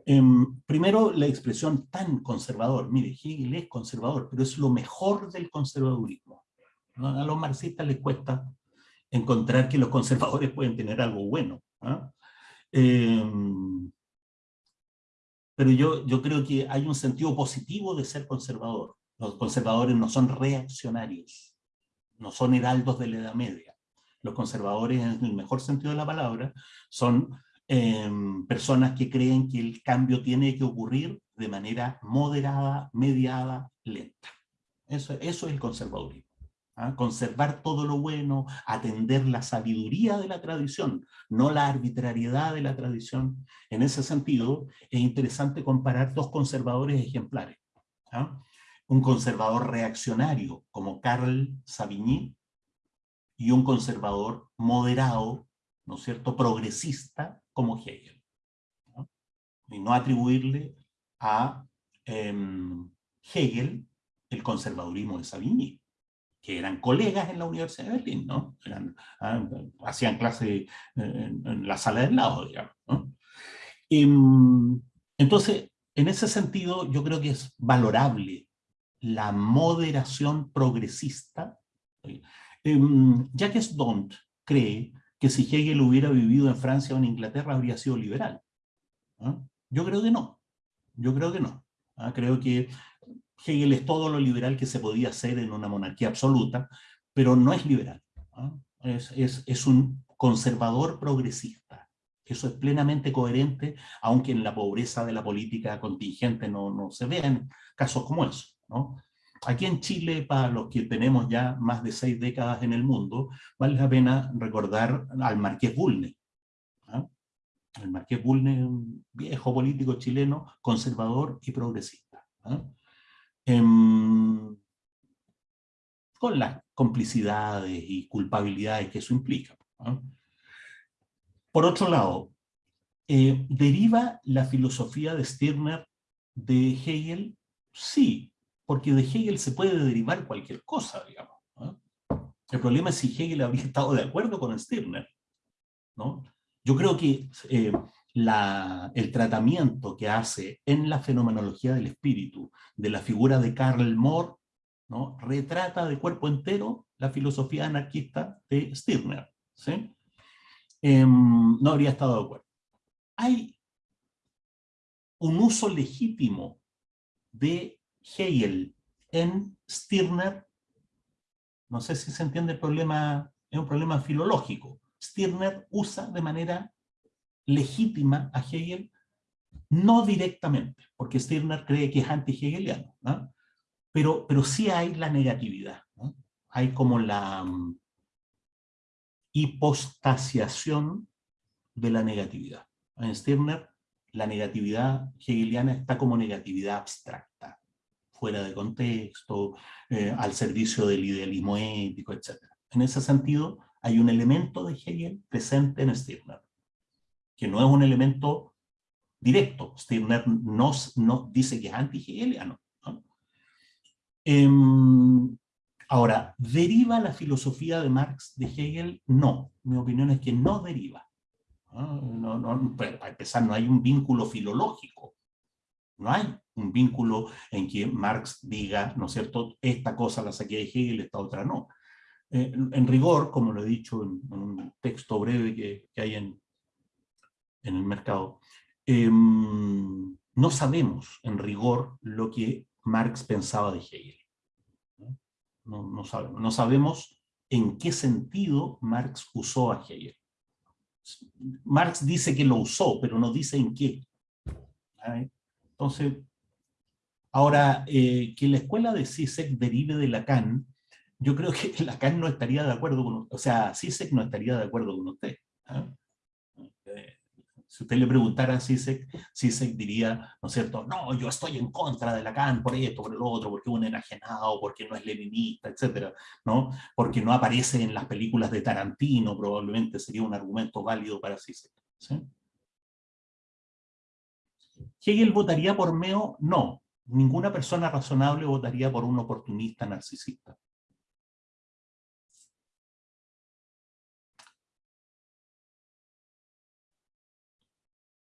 Em, primero, la expresión tan conservador. Mire, Hegel es conservador, pero es lo mejor del conservadurismo. A los marxistas les cuesta encontrar que los conservadores pueden tener algo bueno. Em, pero yo, yo creo que hay un sentido positivo de ser conservador. Los conservadores no son reaccionarios, no son heraldos de la Edad Media. Los conservadores, en el mejor sentido de la palabra, son em, personas que creen que el cambio tiene que ocurrir de manera moderada, mediada, lenta. Eso, eso es el conservadurismo. ¿ah? conservar todo lo bueno, atender la sabiduría de la tradición, no la arbitrariedad de la tradición. En ese sentido, es interesante comparar dos conservadores ejemplares. ¿ah? Un conservador reaccionario, como Carl Savigny, y un conservador moderado, ¿no es cierto?, progresista, como Hegel. Y no atribuirle a em, Hegel el conservadurismo de Savigny que eran colegas en la Universidad de Berlín, ¿no? Ah, hacían clase en, la sala del lado, digamos. Mm, entonces, en ese sentido, yo creo que es valorable la moderación progresista. Em, Jacques Dont cree que si Hegel hubiera vivido en Francia o en Inglaterra habría sido liberal. Yo creo que no. Yo creo que no. ¿ah? Creo que Hegel es todo lo liberal que se podía hacer en una monarquía absoluta, pero no es liberal. Es, un conservador progresista. Eso es plenamente coherente, aunque en la pobreza de la política contingente no, no se vean casos como eso. Aquí en Chile, para los que tenemos ya más de seis décadas en el mundo, vale la pena recordar al Marqués Bulnes. ¿ah? El Marqués Bulnes, un viejo político chileno, conservador y progresista. ¿ah? Em, con las complicidades y culpabilidades que eso implica. ¿ah? Por otro lado, eh, ¿deriva la filosofía de Stirner de Hegel? Sí, porque de Hegel se puede derivar cualquier cosa, digamos. El problema es si Hegel habría estado de acuerdo con Stirner. ¿no? Yo creo que eh, el tratamiento que hace en la fenomenología del espíritu de la figura de Karl Mohr ¿no? retrata de cuerpo entero la filosofía anarquista de Stirner. Em, no habría estado de acuerdo. Hay un uso legítimo de Hegel en Stirner, no sé si se entiende el problema, es un problema filológico. Stirner usa de manera legítima a Hegel, no directamente, porque Stirner cree que es anti-hegeliano, pero, pero sí hay la negatividad, hay como la um, hipostasiación de la negatividad. En Stirner la negatividad hegeliana está como negatividad abstracta, fuera de contexto, eh, al servicio del idealismo ético, etc. En ese sentido, hay un elemento de Hegel presente en Stirner, que no es un elemento directo. Stirner no, no dice que es anti-hegeliano. Em, ahora, ¿deriva la filosofía de Marx de Hegel? No, mi opinión es que no deriva. No, no, para empezar, no hay un vínculo filológico. No hay un vínculo en que Marx diga, ¿no es cierto?, esta cosa la saqué de Hegel, esta otra no. Eh, en rigor, como lo he dicho en, un texto breve que, hay en, en el mercado, em, no sabemos en rigor lo que Marx pensaba de Hegel. No, no, sabemos. no sabemos en qué sentido Marx usó a Hegel. Marx dice que lo usó, pero no dice en qué. Entonces, ahora, eh, que la escuela de Zizek derive de Lacan, yo creo que Lacan no estaría de acuerdo con, o sea, Zizek no estaría de acuerdo con usted. ¿ah? Eh, si usted le preguntara a Zizek, Zizek diría, ¿no es cierto? No, yo estoy en contra de Lacan por esto, por el otro, porque es un enajenado, porque no es leninista, etcétera, ¿no? Porque no aparece en las películas de Tarantino, probablemente sería un argumento válido para Zizek. ¿sí? ¿Hegel votaría por Meo? No. Ninguna persona razonable votaría por un oportunista narcisista.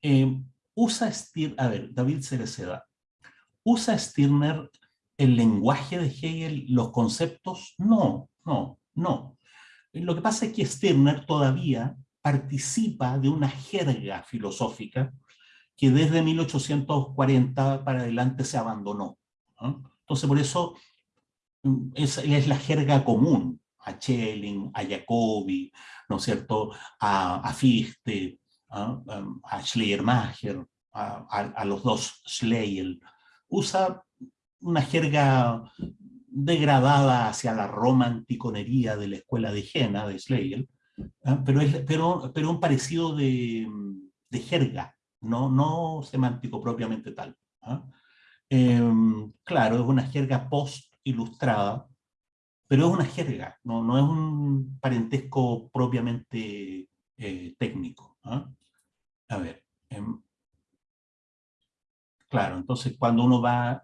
Eh, usa Stirner, a ver, David Cereceda, ¿usa Stirner el lenguaje de Hegel, los conceptos? No, no, no. Lo que pasa es que Stirner todavía participa de una jerga filosófica que desde 1840 para adelante se abandonó. Entonces, por eso mm, es, es, la jerga común a Schelling, a Jacobi, ¿no es cierto?, a, a Fichte, ¿a, a Schleiermacher, a, a, los dos Schleyer. Usa una jerga degradada hacia la romanticonería de la escuela de Jena, de Schleyer, pero, es, pero, pero un parecido de, de jerga, no, no semántico propiamente tal. ¿ah? Em, claro, es una jerga post-ilustrada, pero es una jerga, no, no es un parentesco propiamente eh, técnico. ¿ah? A ver, em, claro, entonces cuando uno va,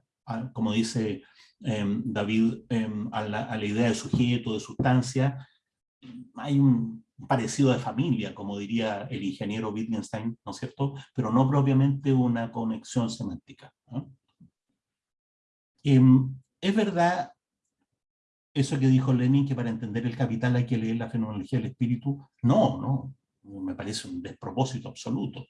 como dice em, David, a la, a la idea de sujeto, de sustancia, hay un, parecido de familia, como diría el ingeniero Wittgenstein, ¿no es cierto? Pero no propiamente una conexión semántica. Em, es verdad eso que dijo Lenin, que para entender el capital hay que leer la fenomenología del espíritu. No, no, me parece un despropósito absoluto.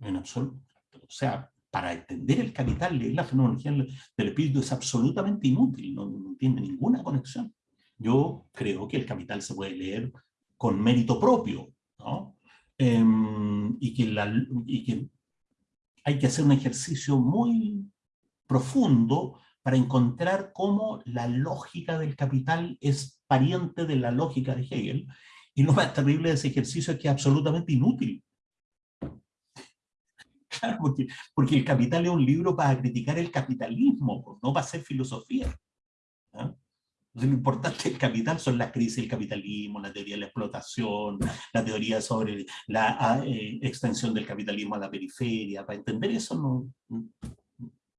En absoluto. O sea, para entender el capital, leer la fenomenología del espíritu es absolutamente inútil, no, no tiene ninguna conexión. Yo creo que el capital se puede leer con mérito propio, ¿no? Em, y, que y que hay que hacer un ejercicio muy profundo para encontrar cómo la lógica del capital es pariente de la lógica de Hegel, y lo más terrible de ese ejercicio es que es absolutamente inútil. Claro, porque, porque el capital es un libro para criticar el capitalismo, no para hacer filosofía. ¿ah? Lo importante del capital son las crisis del capitalismo, la teoría de la explotación, la teoría sobre la ah, eh, extensión del capitalismo a la periferia. Para entender eso no,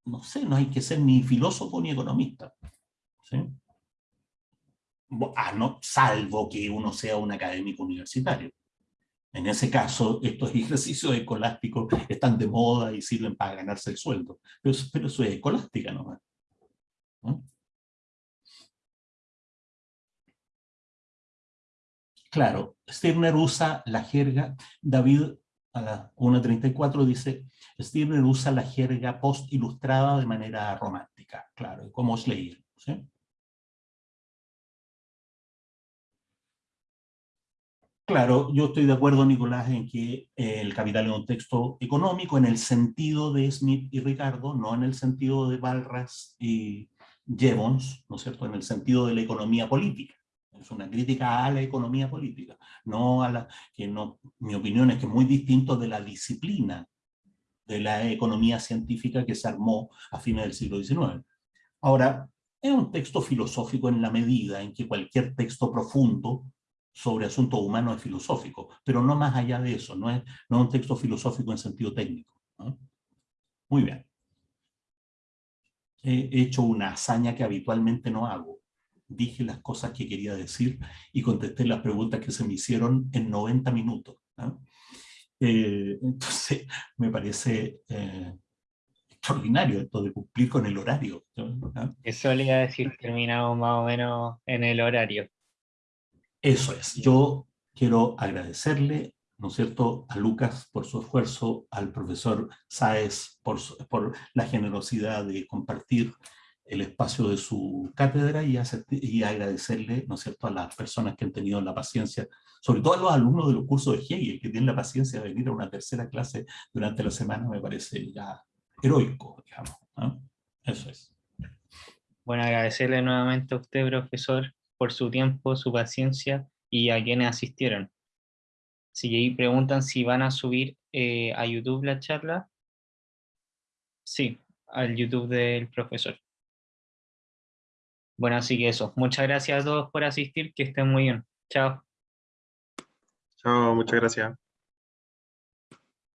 no sé, no hay que ser ni filósofo ni economista. Ah, no, salvo que uno sea un académico universitario. En ese caso, estos ejercicios escolásticos están de moda y sirven para ganarse el sueldo. Pero, pero eso es escolástica nomás. ¿no? Claro, Stirner usa la jerga, David a la 1.34 dice, Stirner usa la jerga post-ilustrada de manera romántica, claro, como os leí. Claro, yo estoy de acuerdo, Nicolás, en que el capital es un texto económico en el sentido de Smith y Ricardo, no en el sentido de Balras y Jevons, ¿no es cierto?, en el sentido de la economía política. Es una crítica a la economía política, no a la que no, mi opinión es que es muy distinto de la disciplina de la economía científica que se armó a fines del siglo XIX. Ahora, es un texto filosófico en la medida en que cualquier texto profundo sobre asuntos humanos es filosófico, pero no más allá de eso, no es, no un texto filosófico en sentido técnico. Muy bien. He hecho una hazaña que habitualmente no hago dije las cosas que quería decir y contesté las preguntas que se me hicieron en 90 minutos. Eh, entonces, me parece eh, extraordinario esto de cumplir con el horario. Eso le iba a decir, terminamos más o menos en el horario. Eso es. Yo quiero agradecerle, ¿no es cierto?, a Lucas por su esfuerzo, al profesor Sáez por, por la generosidad de compartir el espacio de su cátedra y, agradecerle, ¿no es cierto?, a las personas que han tenido la paciencia, sobre todo a los alumnos de los cursos de Hegel, que tienen la paciencia de venir a una tercera clase durante la semana, me parece ya heroico, digamos. Eso es. Bueno, agradecerle nuevamente a usted, profesor, por su tiempo, su paciencia y a quienes asistieron. Si preguntan si van a subir eh, a YouTube la charla, sí, al YouTube del profesor. Bueno, así que eso. Muchas gracias a todos por asistir, que estén muy bien. Chao. Chao, muchas gracias.